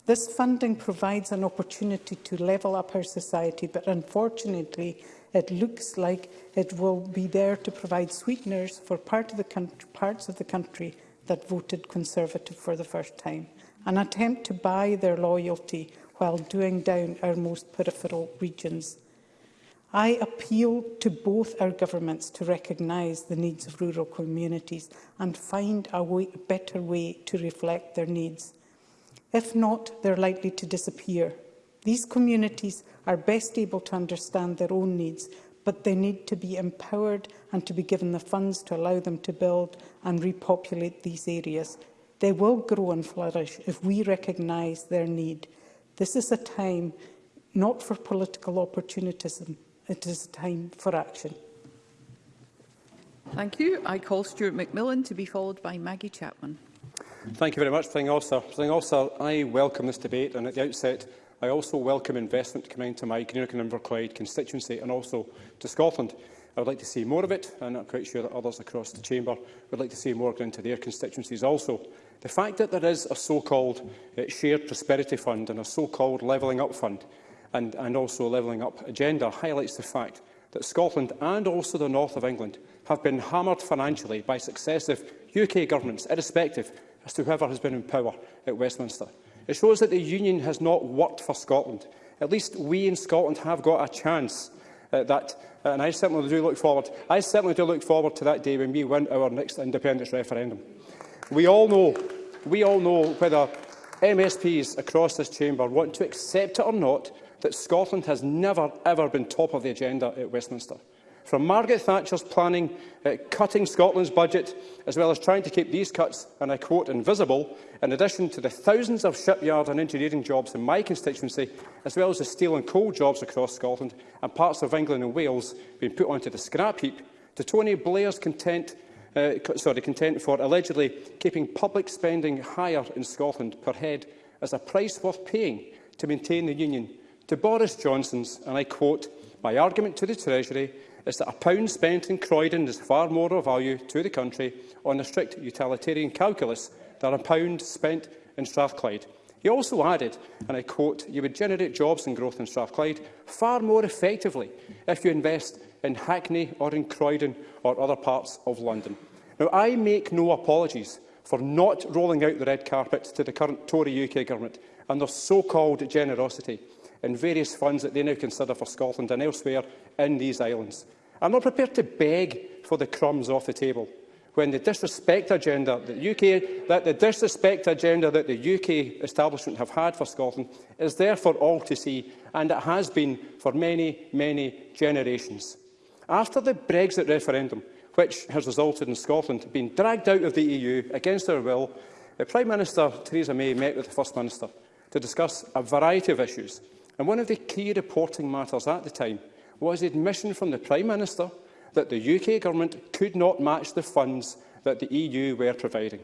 This funding provides an opportunity to level up our society, but unfortunately, it looks like it will be there to provide sweeteners for part of country, parts of the country that voted Conservative for the first time, an attempt to buy their loyalty while doing down our most peripheral regions. I appeal to both our governments to recognise the needs of rural communities and find a way, a better way to reflect their needs. If not, they're likely to disappear. These communities are best able to understand their own needs, but they need to be empowered and to be given the funds to allow them to build and repopulate these areas. They will grow and flourish if we recognise their need. This is a time not for political opportunism, it is a time for action. Thank you. I call Stuart McMillan to be followed by Maggie Chapman. Thank you very much, Thing Officer. Thing Officer, I welcome this debate and at the outset I also welcome investment coming to my Greenock and Inverclyde constituency and also to Scotland. I would like to see more of it, and I'm quite sure that others across the chamber would like to see more going into their constituencies also. The fact that there is a so-called uh, shared prosperity fund and a so-called levelling up fund and, and also a levelling up agenda highlights the fact that Scotland and also the north of England have been hammered financially by successive UK governments, irrespective as to whoever has been in power at Westminster. It shows that the union has not worked for Scotland. At least we in Scotland have got a chance uh, that, and I certainly do look forward. I certainly do look forward to that day when we win our next independence referendum. We all know, we all know whether MSPs across this chamber want to accept it or not that Scotland has never ever been top of the agenda at Westminster from Margaret Thatcher's planning uh, cutting Scotland's budget, as well as trying to keep these cuts, and I quote, invisible, in addition to the thousands of shipyard and engineering jobs in my constituency, as well as the steel and coal jobs across Scotland and parts of England and Wales being put onto the scrap heap, to Tony Blair's content uh, sorry, content for allegedly keeping public spending higher in Scotland per head as a price worth paying to maintain the union, to Boris Johnson's, and I quote, my argument to the Treasury is that a pound spent in Croydon is far more of value to the country on a strict utilitarian calculus than a pound spent in Strathclyde. He also added, and I quote, you would generate jobs and growth in Strathclyde far more effectively if you invest in Hackney or in Croydon or other parts of London. Now, I make no apologies for not rolling out the red carpet to the current Tory UK government and their so-called generosity in various funds that they now consider for Scotland and elsewhere in these islands. I'm not prepared to beg for the crumbs off the table when the disrespect agenda that, UK, that the disrespect agenda that the UK establishment have had for Scotland is there for all to see, and it has been for many, many generations. After the Brexit referendum, which has resulted in Scotland being dragged out of the EU against their will, the Prime Minister, Theresa May, met with the First Minister to discuss a variety of issues. And one of the key reporting matters at the time was the admission from the Prime Minister that the UK government could not match the funds that the EU were providing.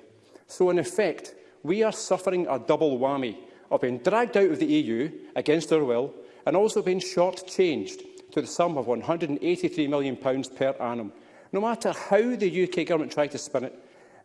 So, in effect, we are suffering a double whammy of being dragged out of the EU against our will and also being short-changed to the sum of £183 million per annum. No matter how the UK government tried to spin it,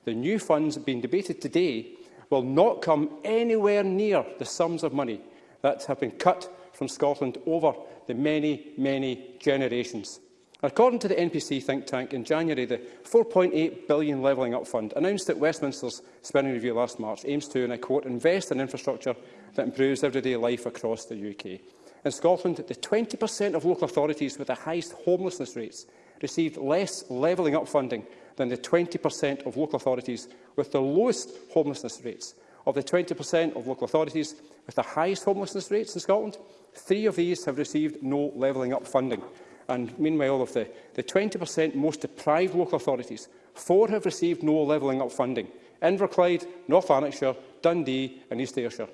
the new funds being debated today will not come anywhere near the sums of money that have been cut from Scotland over the many, many generations. According to the NPC think tank, in January, the £4.8 billion Levelling Up Fund announced at Westminster's spending review last March aims to, and I quote, invest in infrastructure that improves everyday life across the UK. In Scotland, the 20% of local authorities with the highest homelessness rates received less Levelling Up funding than the 20% of local authorities with the lowest homelessness rates. Of the 20% of local authorities with the highest homelessness rates in Scotland, Three of these have received no levelling up funding. And meanwhile, of the, the 20% most deprived local authorities, four have received no levelling up funding. Inverclyde, North Lanarkshire, Dundee and East Ayrshire.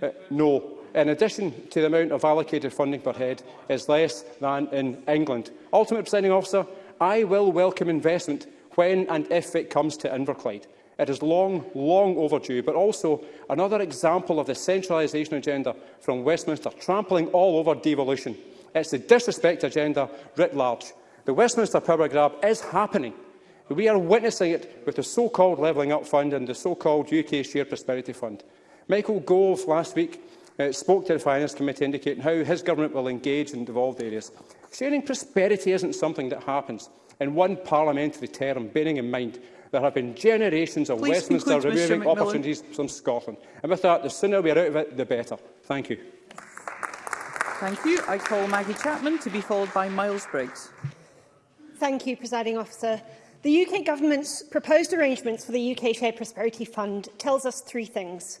Uh, no. In addition to the amount of allocated funding per head is less than in England. Ultimate presenting Officer, I will welcome investment when and if it comes to Inverclyde. It is long, long overdue, but also another example of the centralisation agenda from Westminster, trampling all over devolution. It's the disrespect agenda writ large. The Westminster power grab is happening. We are witnessing it with the so-called Levelling Up Fund and the so-called UK Shared Prosperity Fund. Michael Gove last week uh, spoke to the Finance Committee indicating how his government will engage in devolved areas. Sharing prosperity isn't something that happens in one parliamentary term, bearing in mind There have been generations of Please Westminster conclude, removing opportunities from Scotland. And with that, the sooner we are out of it, the better. Thank you. Thank you. I call Maggie Chapman to be followed by Miles Briggs. Thank you, Presiding Officer. The UK Government's proposed arrangements for the UK Shared Prosperity Fund tells us three things.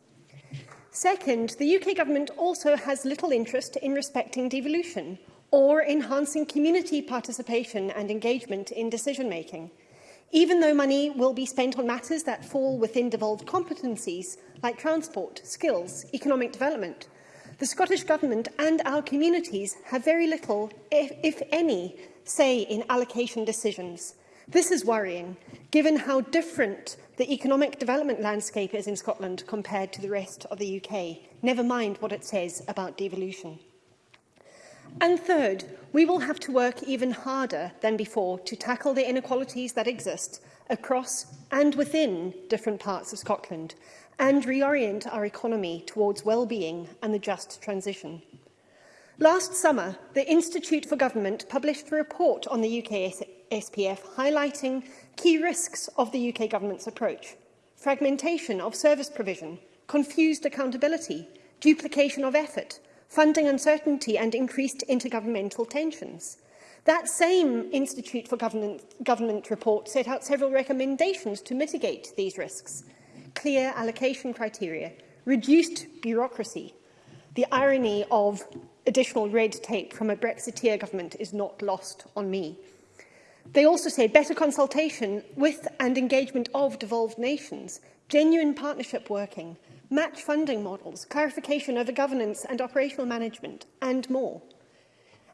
Second, the UK government also has little interest in respecting devolution or enhancing community participation and engagement in decision-making. Even though money will be spent on matters that fall within devolved competencies, like transport, skills, economic development, the Scottish Government and our communities have very little, if, if any, say in allocation decisions. This is worrying, given how different the economic development landscape is in Scotland compared to the rest of the UK, never mind what it says about devolution. And third, we will have to work even harder than before to tackle the inequalities that exist across and within different parts of Scotland and reorient our economy towards well-being and the just transition. Last summer, the Institute for Government published a report on the UK SPF highlighting key risks of the UK government's approach. Fragmentation of service provision, confused accountability, duplication of effort, funding uncertainty and increased intergovernmental tensions. That same Institute for Government, Government report set out several recommendations to mitigate these risks. Clear allocation criteria, reduced bureaucracy. The irony of additional red tape from a Brexiteer government is not lost on me. They also say better consultation with and engagement of devolved nations, genuine partnership working, match funding models, clarification over governance and operational management, and more.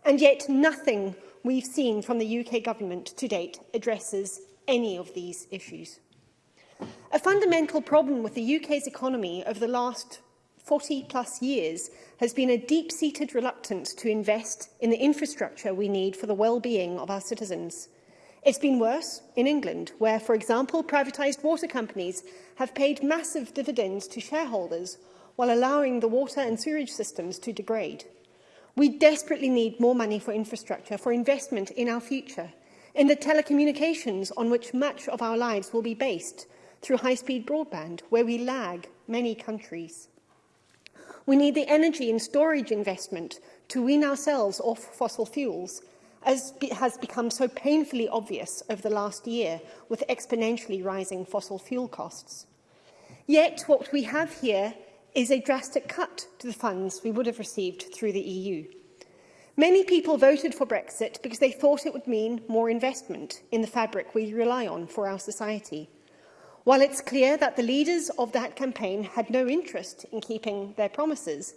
And yet nothing we've seen from the UK government to date addresses any of these issues. A fundamental problem with the UK's economy over the last 40 plus years has been a deep-seated reluctance to invest in the infrastructure we need for the well-being of our citizens. It's been worse in England, where, for example, privatised water companies have paid massive dividends to shareholders while allowing the water and sewerage systems to degrade. We desperately need more money for infrastructure, for investment in our future, in the telecommunications on which much of our lives will be based, through high-speed broadband, where we lag many countries. We need the energy and storage investment to wean ourselves off fossil fuels as be has become so painfully obvious over the last year with exponentially rising fossil fuel costs. Yet what we have here is a drastic cut to the funds we would have received through the EU. Many people voted for Brexit because they thought it would mean more investment in the fabric we rely on for our society. While it's clear that the leaders of that campaign had no interest in keeping their promises,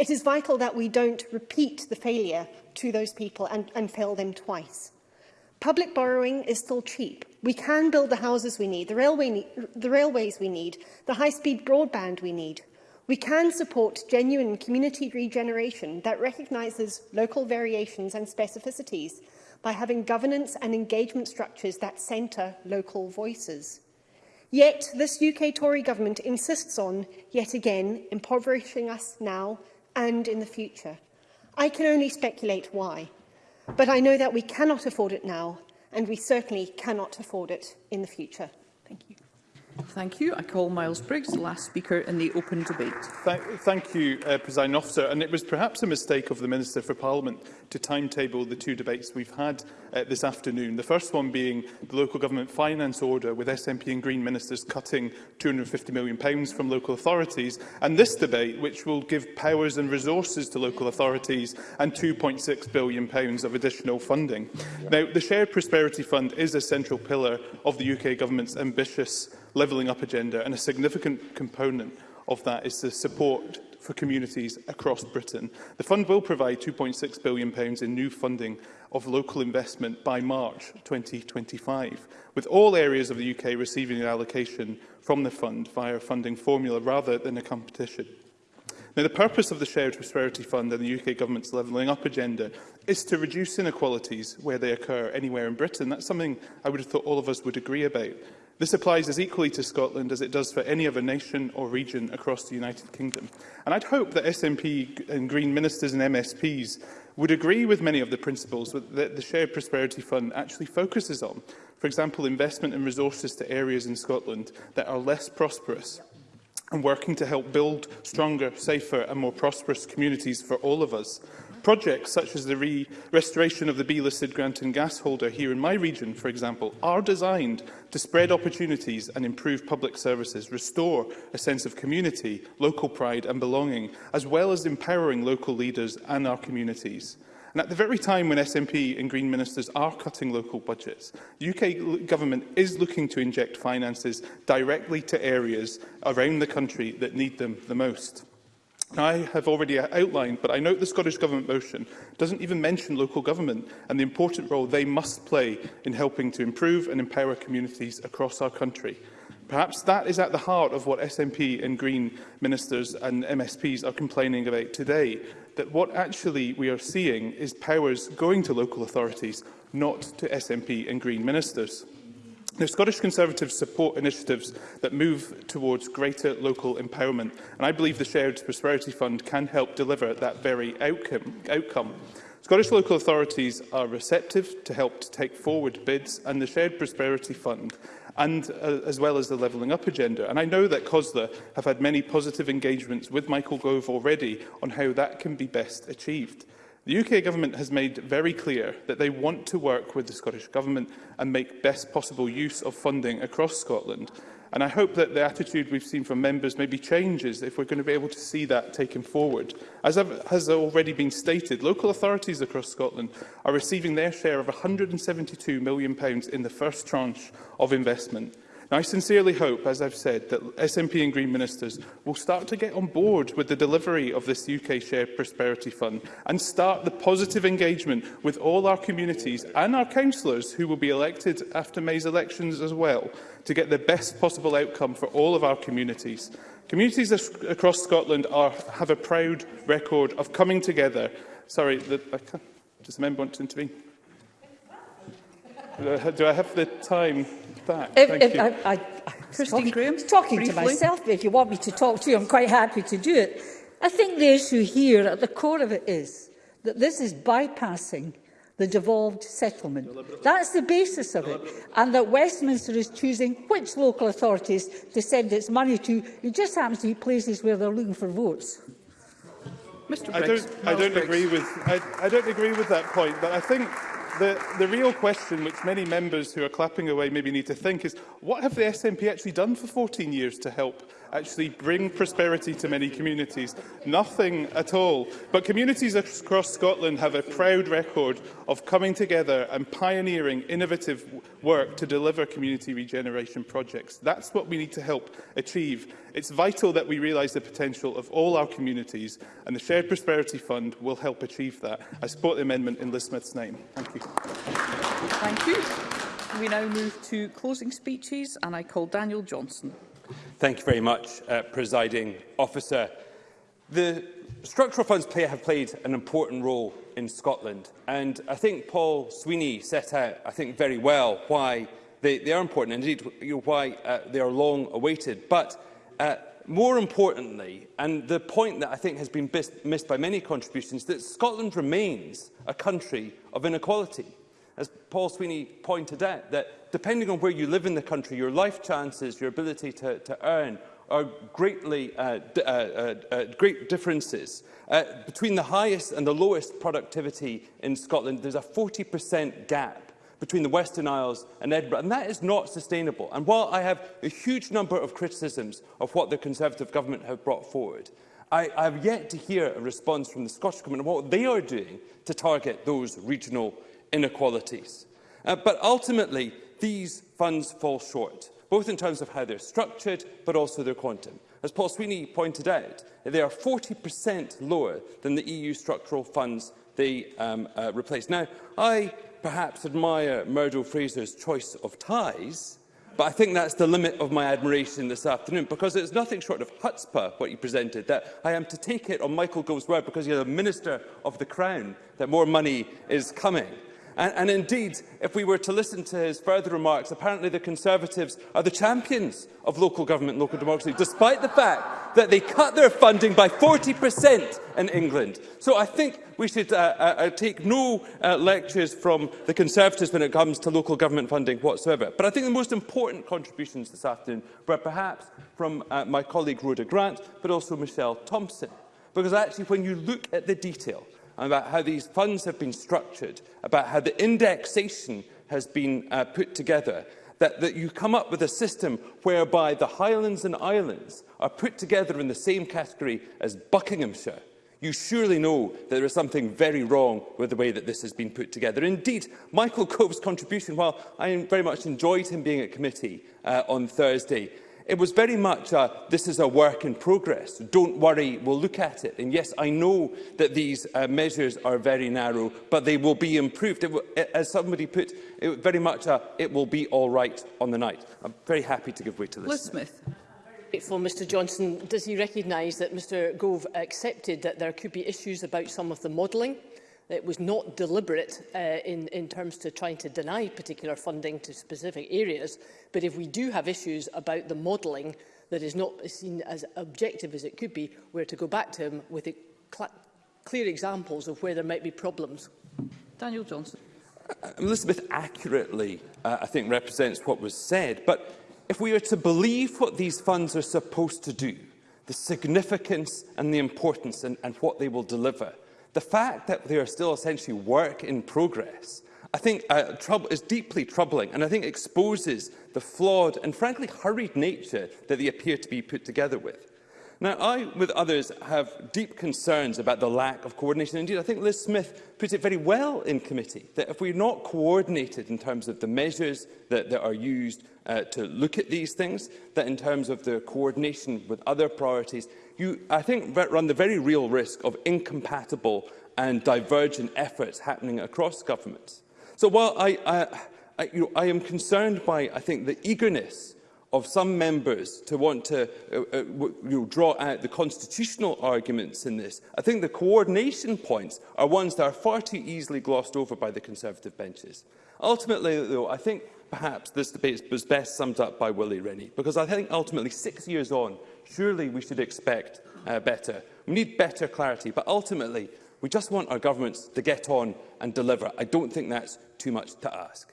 It is vital that we don't repeat the failure to those people and, and fail them twice. Public borrowing is still cheap. We can build the houses we need, the, railway, the railways we need, the high-speed broadband we need. We can support genuine community regeneration that recognises local variations and specificities by having governance and engagement structures that centre local voices. Yet this UK Tory government insists on, yet again, impoverishing us now and in the future. I can only speculate why, but I know that we cannot afford it now, and we certainly cannot afford it in the future. Thank you. Thank you. I call Miles Briggs, the last speaker in the open debate. Thank, thank you, uh, President Officer. And it was perhaps a mistake of the Minister for Parliament to timetable the two debates we've had uh, this afternoon. The first one being the Local Government Finance Order, with SNP and Green Ministers cutting £250 million from local authorities. And this debate, which will give powers and resources to local authorities and £2.6 billion of additional funding. Now, the Shared Prosperity Fund is a central pillar of the UK Government's ambitious levelling up agenda, and a significant component of that is the support for communities across Britain. The fund will provide £2.6 billion in new funding of local investment by March 2025, with all areas of the UK receiving an allocation from the fund via a funding formula rather than a competition. Now, the purpose of the Shared Prosperity Fund and the UK Government's Levelling Up agenda is to reduce inequalities where they occur anywhere in Britain. That's something I would have thought all of us would agree about. This applies as equally to Scotland as it does for any other nation or region across the United Kingdom. And I'd hope that SNP and Green ministers and MSPs would agree with many of the principles that the Shared Prosperity Fund actually focuses on. For example, investment and resources to areas in Scotland that are less prosperous and working to help build stronger, safer and more prosperous communities for all of us. Projects such as the re restoration of the B-listed Granton gas holder here in my region, for example, are designed to spread opportunities and improve public services, restore a sense of community, local pride and belonging, as well as empowering local leaders and our communities. And at the very time when SNP and Green ministers are cutting local budgets, the UK government is looking to inject finances directly to areas around the country that need them the most. I have already outlined, but I note the Scottish Government motion doesn't even mention local government and the important role they must play in helping to improve and empower communities across our country. Perhaps that is at the heart of what SNP and Green ministers and MSPs are complaining about today, that what actually we are seeing is powers going to local authorities, not to SNP and Green ministers. Now, Scottish Conservatives support initiatives that move towards greater local empowerment, and I believe the Shared Prosperity Fund can help deliver that very outcome. outcome. Scottish local authorities are receptive to help to take forward bids, and the Shared Prosperity Fund and uh, as well as the Levelling Up agenda. And I know that COSLA have had many positive engagements with Michael Gove already on how that can be best achieved. The UK Government has made very clear that they want to work with the Scottish Government and make best possible use of funding across Scotland. And I hope that the attitude we've seen from members maybe changes if we're going to be able to see that taken forward. As has already been stated, local authorities across Scotland are receiving their share of £172 million in the first tranche of investment. Now, I sincerely hope, as I've said, that SNP and Green ministers will start to get on board with the delivery of this UK Shared Prosperity Fund and start the positive engagement with all our communities and our councillors who will be elected after May's elections as well to get the best possible outcome for all of our communities. Communities across Scotland are, have a proud record of coming together. Sorry, the, I can't, does the member want to intervene? Uh, do I have, the time back? If, Thank if, you. I, I, Christine talking, Graham, talking briefly. to myself, if you want me to talk to you, I'm quite happy to do it. I think the issue here, at the core of it, is that this is bypassing the devolved settlement. That's the basis of it. And that Westminster is choosing which local authorities to send its money to. It just happens to be places where they're looking for votes. Mr Briggs. I don't, I don't agree with I, I don't agree with that point, but I think the, the real question which many members who are clapping away maybe need to think is, what have the SNP actually done for 14 years to help actually bring prosperity to many communities. Nothing at all. But communities across Scotland have a proud record of coming together and pioneering innovative work to deliver community regeneration projects. That's what we need to help achieve. It's vital that we realise the potential of all our communities and the Shared Prosperity Fund will help achieve that. I support the amendment in Liz Smith's name. Thank you. Thank you. We now move to closing speeches and I call Daniel Johnson. Thank you very much, uh, Presiding Officer. The structural funds play, have played an important role in Scotland, and I think Paul Sweeney set out, I think, very well why they, they are important, and indeed you know, why uh, they are long awaited. But uh, more importantly, and the point that I think has been missed by many contributions, that Scotland remains a country of inequality as Paul Sweeney pointed out, that depending on where you live in the country, your life chances, your ability to, to earn are greatly uh, uh, uh, uh, great differences. Uh, between the highest and the lowest productivity in Scotland, there's a 40% gap between the Western Isles and Edinburgh, and that is not sustainable. And while I have a huge number of criticisms of what the Conservative government have brought forward, I, I have yet to hear a response from the Scottish Government on what they are doing to target those regional inequalities. Uh, but ultimately, these funds fall short, both in terms of how they're structured, but also their quantum. As Paul Sweeney pointed out, they are 40% lower than the EU structural funds they um, uh, replace. Now, I perhaps admire Murdo Fraser's choice of ties, but I think that's the limit of my admiration this afternoon, because it's nothing short of chutzpah, what he presented, that I am to take it on Michael Gove's word, because he's a minister of the Crown, that more money is coming. And, and indeed, if we were to listen to his further remarks, apparently the Conservatives are the champions of local government and local democracy, despite the fact that they cut their funding by 40% in England. So I think we should uh, uh, uh, take no uh, lectures from the Conservatives when it comes to local government funding whatsoever. But I think the most important contributions this afternoon were perhaps from uh, my colleague Rhoda Grant, but also Michelle Thompson. Because actually, when you look at the detail, about how these funds have been structured, about how the indexation has been uh, put together, that, that you come up with a system whereby the Highlands and Islands are put together in the same category as Buckinghamshire. You surely know that there is something very wrong with the way that this has been put together. Indeed, Michael Cove's contribution, while I very much enjoyed him being at committee uh, on Thursday, It was very much a, this is a work in progress, don't worry, we'll look at it. And yes, I know that these uh, measures are very narrow, but they will be improved. It will, as somebody put, it very much a, it will be all right on the night. I'm very happy to give way to this. Liz Smith. grateful, Mr Johnson. Does he recognise that Mr Gove accepted that there could be issues about some of the modelling It was not deliberate uh, in, in terms to trying to deny particular funding to specific areas, but if we do have issues about the modelling that is not seen as objective as it could be, we're to go back to him with cl clear examples of where there might be problems. Daniel Johnson. Uh, Elizabeth accurately, uh, I think, represents what was said, but if we are to believe what these funds are supposed to do, the significance and the importance and, and what they will deliver, The fact that they are still essentially work in progress I think uh, is deeply troubling and I think exposes the flawed and frankly hurried nature that they appear to be put together with. Now, I, with others, have deep concerns about the lack of coordination. Indeed, I think Liz Smith put it very well in committee, that if we're not coordinated in terms of the measures that, that are used uh, to look at these things, that in terms of the coordination with other priorities, you, I think, run the very real risk of incompatible and divergent efforts happening across governments. So while I, I, I, you know, I am concerned by, I think, the eagerness of some members to want to uh, uh, you know, draw out the constitutional arguments in this. I think the coordination points are ones that are far too easily glossed over by the Conservative benches. Ultimately, though, I think perhaps this debate was best summed up by Willie Rennie, because I think ultimately, six years on, surely we should expect uh, better. We need better clarity, but ultimately, we just want our governments to get on and deliver. I don't think that's too much to ask.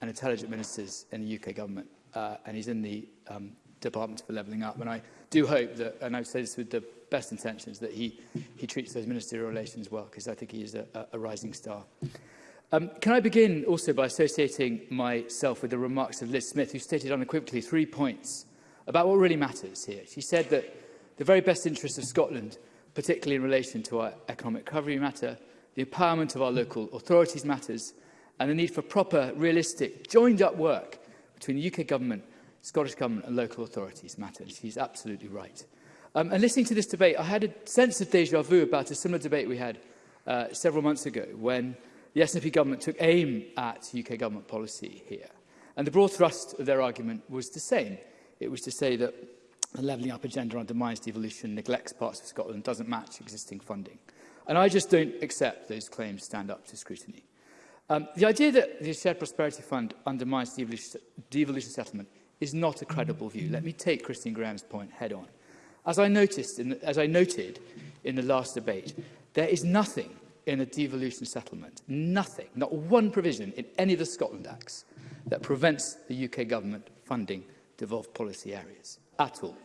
and intelligent ministers in the UK government. Uh, and he's in the um, Department for Levelling Up. And I do hope that, and I've said this with the best intentions, that he, he treats those ministerial relations well, because I think he is a, a rising star. Um, can I begin also by associating myself with the remarks of Liz Smith, who stated unequivocally three points about what really matters here. She said that the very best interests of Scotland, particularly in relation to our economic recovery matter, the empowerment of our local authorities matters, and the need for proper, realistic, joined-up work between the UK government, Scottish government and local authorities matters. He's absolutely right. Um, and listening to this debate, I had a sense of deja vu about a similar debate we had uh, several months ago when the SNP government took aim at UK government policy here. And the broad thrust of their argument was the same. It was to say that the levelling up agenda undermines devolution, neglects parts of Scotland, doesn't match existing funding. And I just don't accept those claims stand up to scrutiny. Um, the idea that the Shared Prosperity Fund undermines devolution settlement is not a credible view. Let me take Christine Graham's point head on. As I, noticed in the, as I noted in the last debate, there is nothing in a devolution settlement, nothing, not one provision in any of the Scotland Acts that prevents the UK government funding devolved policy areas at all.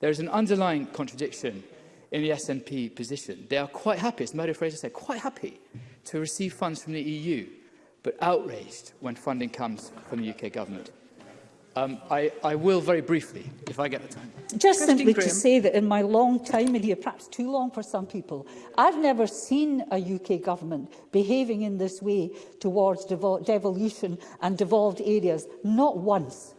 There is an underlying contradiction in the SNP position. They are quite happy, as Mario Fraser said, quite happy to receive funds from the EU, but outraged when funding comes from the UK government. Um, I, I will very briefly, if I get the time. Just Christine simply Graham. to say that in my long time in here, perhaps too long for some people, I've never seen a UK government behaving in this way towards devolution and devolved areas, not once.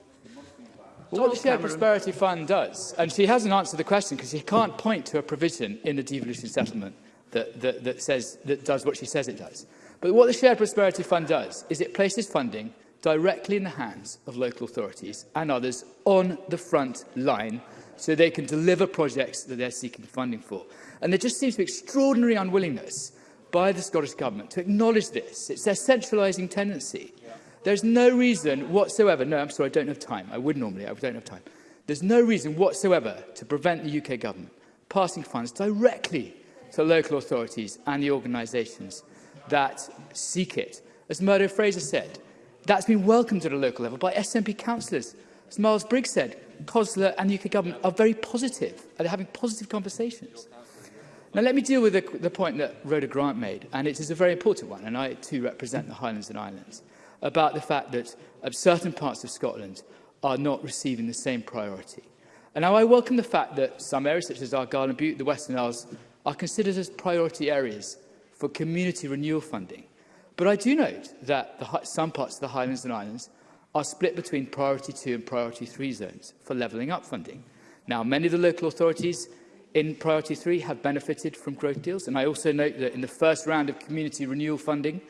Well, what the Shared Prosperity Fund does, and she hasn't answered the question because she can't point to a provision in the devolution settlement that, that, that, says, that does what she says it does. But what the Shared Prosperity Fund does is it places funding directly in the hands of local authorities and others on the front line so they can deliver projects that they're seeking funding for. And there just seems to be extraordinary unwillingness by the Scottish Government to acknowledge this. It's their centralising tendency There's no reason whatsoever, no, I'm sorry, I don't have time. I would normally, I don't have time. There's no reason whatsoever to prevent the UK government passing funds directly to local authorities and the organisations that seek it. As Murdo Fraser said, that's been welcomed at a local level by SNP councillors. As Miles Briggs said, COSLA and the UK government are very positive, and they're having positive conversations. Now, let me deal with the, the point that Rhoda Grant made, and it is a very important one, and I too represent the Highlands and Islands about the fact that um, certain parts of Scotland are not receiving the same priority. And now I welcome the fact that some areas such as Argyll and Butte, the Western Isles, are considered as priority areas for community renewal funding. But I do note that the, some parts of the Highlands and Islands are split between Priority 2 and Priority 3 zones for levelling up funding. Now, many of the local authorities in Priority 3 have benefited from growth deals, and I also note that in the first round of community renewal funding,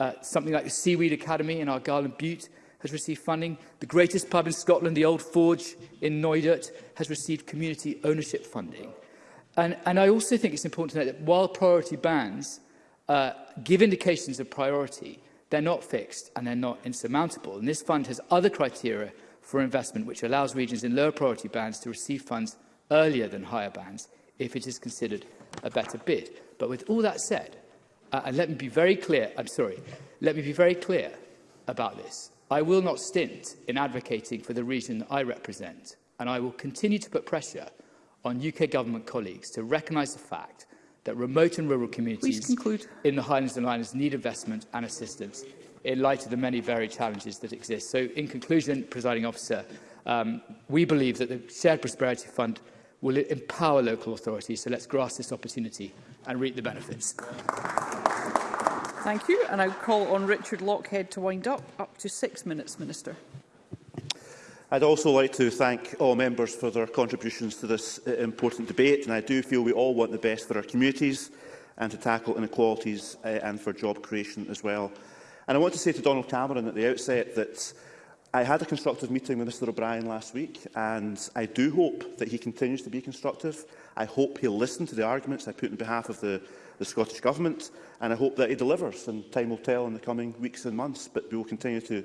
Uh, something like the Seaweed Academy in our and Butte has received funding. The greatest pub in Scotland, the Old Forge in Noidert, has received community ownership funding. And, and I also think it's important to note that while priority bans uh, give indications of priority, they're not fixed and they're not insurmountable. And this fund has other criteria for investment, which allows regions in lower priority bands to receive funds earlier than higher bands if it is considered a better bid. But with all that said, Uh, and let me be very clear, I'm sorry, let me be very clear about this. I will not stint in advocating for the region I represent, and I will continue to put pressure on UK government colleagues to recognise the fact that remote and rural communities in the Highlands and Islands need investment and assistance in light of the many varied challenges that exist. So, in conclusion, presiding officer, um, we believe that the Shared Prosperity Fund will empower local authorities, so let's grasp this opportunity and reap the benefits. Thank you. And I call on Richard Lockhead to wind up. Up to six minutes, Minister. I'd also like to thank all members for their contributions to this uh, important debate. And I do feel we all want the best for our communities and to tackle inequalities uh, and for job creation as well. And I want to say to Donald Cameron at the outset that I had a constructive meeting with Mr O'Brien last week and I do hope that he continues to be constructive. I hope he'll listen to the arguments I put on behalf of the, the Scottish Government and I hope that he delivers and time will tell in the coming weeks and months but we will continue to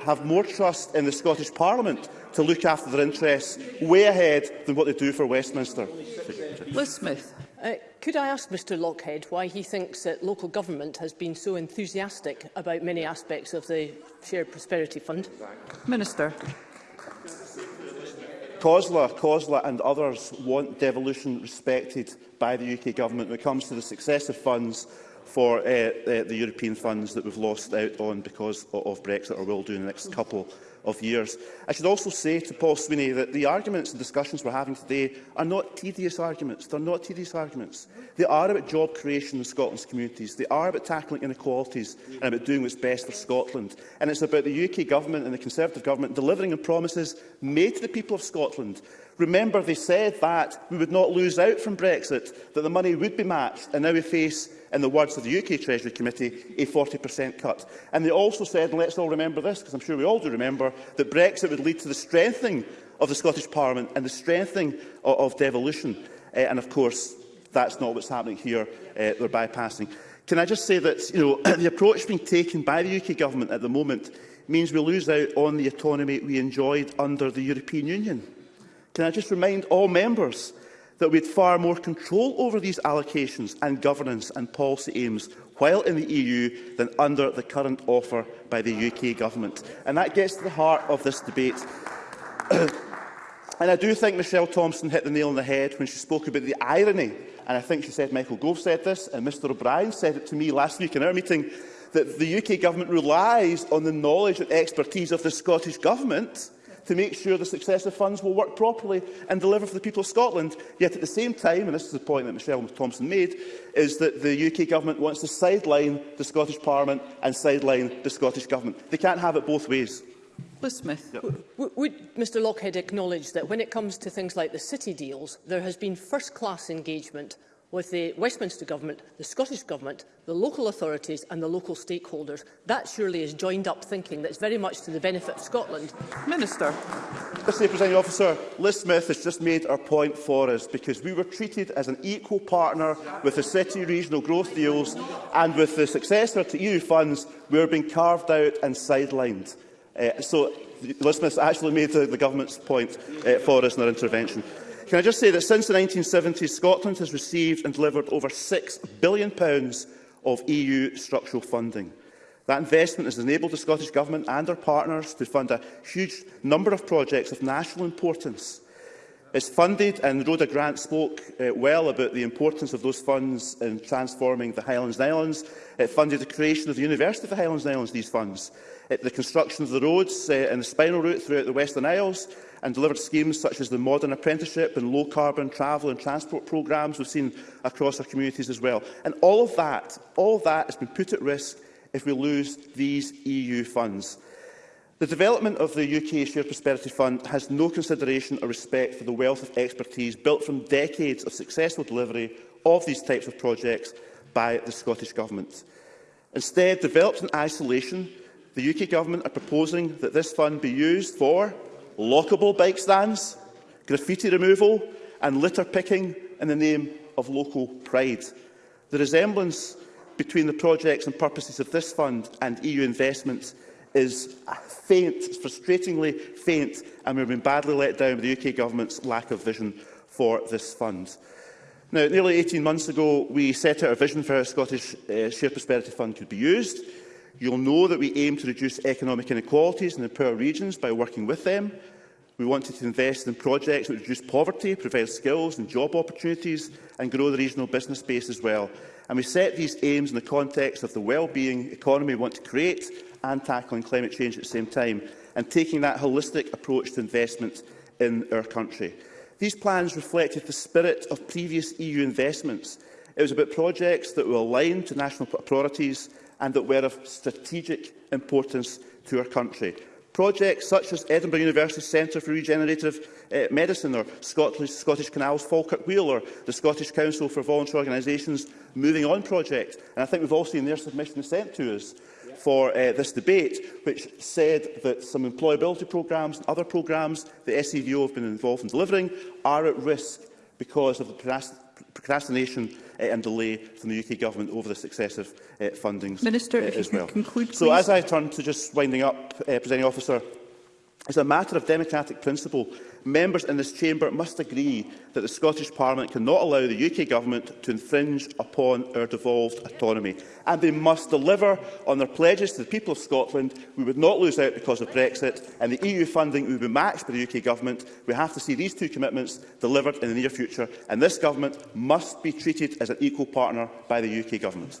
have more trust in the Scottish Parliament to look after their interests way ahead than what they do for Westminster. Liz Smith. Uh, could I ask Mr Lockhead why he thinks that local government has been so enthusiastic about many aspects of the Shared Prosperity Fund? Minister. COSLA, COSLA and others want devolution respected by the UK Government when it comes to the successive funds for uh, uh, the European funds that we've lost out on because of Brexit or will do in the next couple of years. I should also say to Paul Sweeney that the arguments and discussions we're having today are not tedious arguments. They're not tedious arguments. They are about job creation in Scotland's communities. They are about tackling inequalities and about doing what's best for Scotland. And it's about the UK government and the Conservative government delivering on promises made to the people of Scotland Remember, they said that we would not lose out from Brexit, that the money would be matched, and now we face in the words of the UK Treasury Committee, a 40% cut. And they also said, and let's all remember this, because I'm sure we all do remember, that Brexit would lead to the strengthening of the Scottish Parliament and the strengthening of, of devolution. Uh, and of course, that's not what's happening here. Uh, they're bypassing. Can I just say that you know, the approach being taken by the UK government at the moment means we lose out on the autonomy we enjoyed under the European Union. Can I just remind all members that we had far more control over these allocations and governance and policy aims while in the EU than under the current offer by the UK government. And that gets to the heart of this debate. and I do think Michelle Thompson hit the nail on the head when she spoke about the irony, and I think she said Michael Gove said this, and Mr O'Brien said it to me last week in our meeting, that the UK government relies on the knowledge and expertise of the Scottish government to make sure the successive funds will work properly and deliver for the people of Scotland. Yet at the same time, and this is the point that Michelle Thompson made, is that the UK Government wants to sideline the Scottish Parliament and sideline the Scottish Government. They can't have it both ways. Liz Smith. Yep. Would Mr Lockhead acknowledge that when it comes to things like the city deals, there has been first-class engagement with the Westminster Government, the Scottish Government, the local authorities and the local stakeholders. That surely is joined-up thinking that's very much to the benefit of Scotland. Minister. Mr President, Officer, Liz Smith has just made our point for us because we were treated as an equal partner with the city regional growth deals and with the successor to EU funds, we are being carved out and sidelined. Uh, so Liz Smith actually made the, the government's point uh, for us in our intervention. Can I just say that since the 1970s, Scotland has received and delivered over £6 billion of EU structural funding. That investment has enabled the Scottish Government and our partners to fund a huge number of projects of national importance. It's funded, and Rhoda Grant spoke uh, well about the importance of those funds in transforming the Highlands and Islands. It funded the creation of the University of the Highlands and Islands, these funds. It, the construction of the roads uh, and the spinal route throughout the Western Isles, and delivered schemes such as the modern apprenticeship and low-carbon travel and transport programmes we've seen across our communities as well. And all of that, all of that has been put at risk if we lose these EU funds. The development of the UK Shared Prosperity Fund has no consideration or respect for the wealth of expertise built from decades of successful delivery of these types of projects by the Scottish Government. Instead, developed in isolation, the UK Government are proposing that this fund be used for lockable bike stands, graffiti removal and litter picking in the name of local pride. The resemblance between the projects and purposes of this fund and EU investments is faint, frustratingly faint, and we've been badly let down by the UK Government's lack of vision for this fund. Now, nearly 18 months ago, we set out a vision for how Scottish uh, Shared Prosperity Fund could be used. You'll know that we aim to reduce economic inequalities in the poor regions by working with them. We want to invest in projects that reduce poverty, provide skills and job opportunities and grow the regional business base as well. And we set these aims in the context of the well-being economy we want to create and tackling climate change at the same time, and taking that holistic approach to investment in our country. These plans reflected the spirit of previous EU investments. It was about projects that were aligned to national priorities and that were of strategic importance to our country. Projects such as Edinburgh University Centre for Regenerative uh, Medicine or Scottish, Scottish Canals Falkirk Wheel or the Scottish Council for Voluntary Organisations Moving On project. And I think we've all seen their submission sent to us for uh, this debate, which said that some employability programmes and other programmes the SEVO have been involved in delivering are at risk because of the procrastination Eh, and delay from the UK Government over the successive uh, fundings Minister, uh, as well. Conclude, so as I turn to just winding up, uh, eh, presenting Officer, It's a matter of democratic principle members in this chamber must agree that the Scottish Parliament cannot allow the UK Government to infringe upon our devolved autonomy. And they must deliver on their pledges to the people of Scotland. We would not lose out because of Brexit, and the EU funding would be matched by the UK Government. We have to see these two commitments delivered in the near future, and this Government must be treated as an equal partner by the UK Government.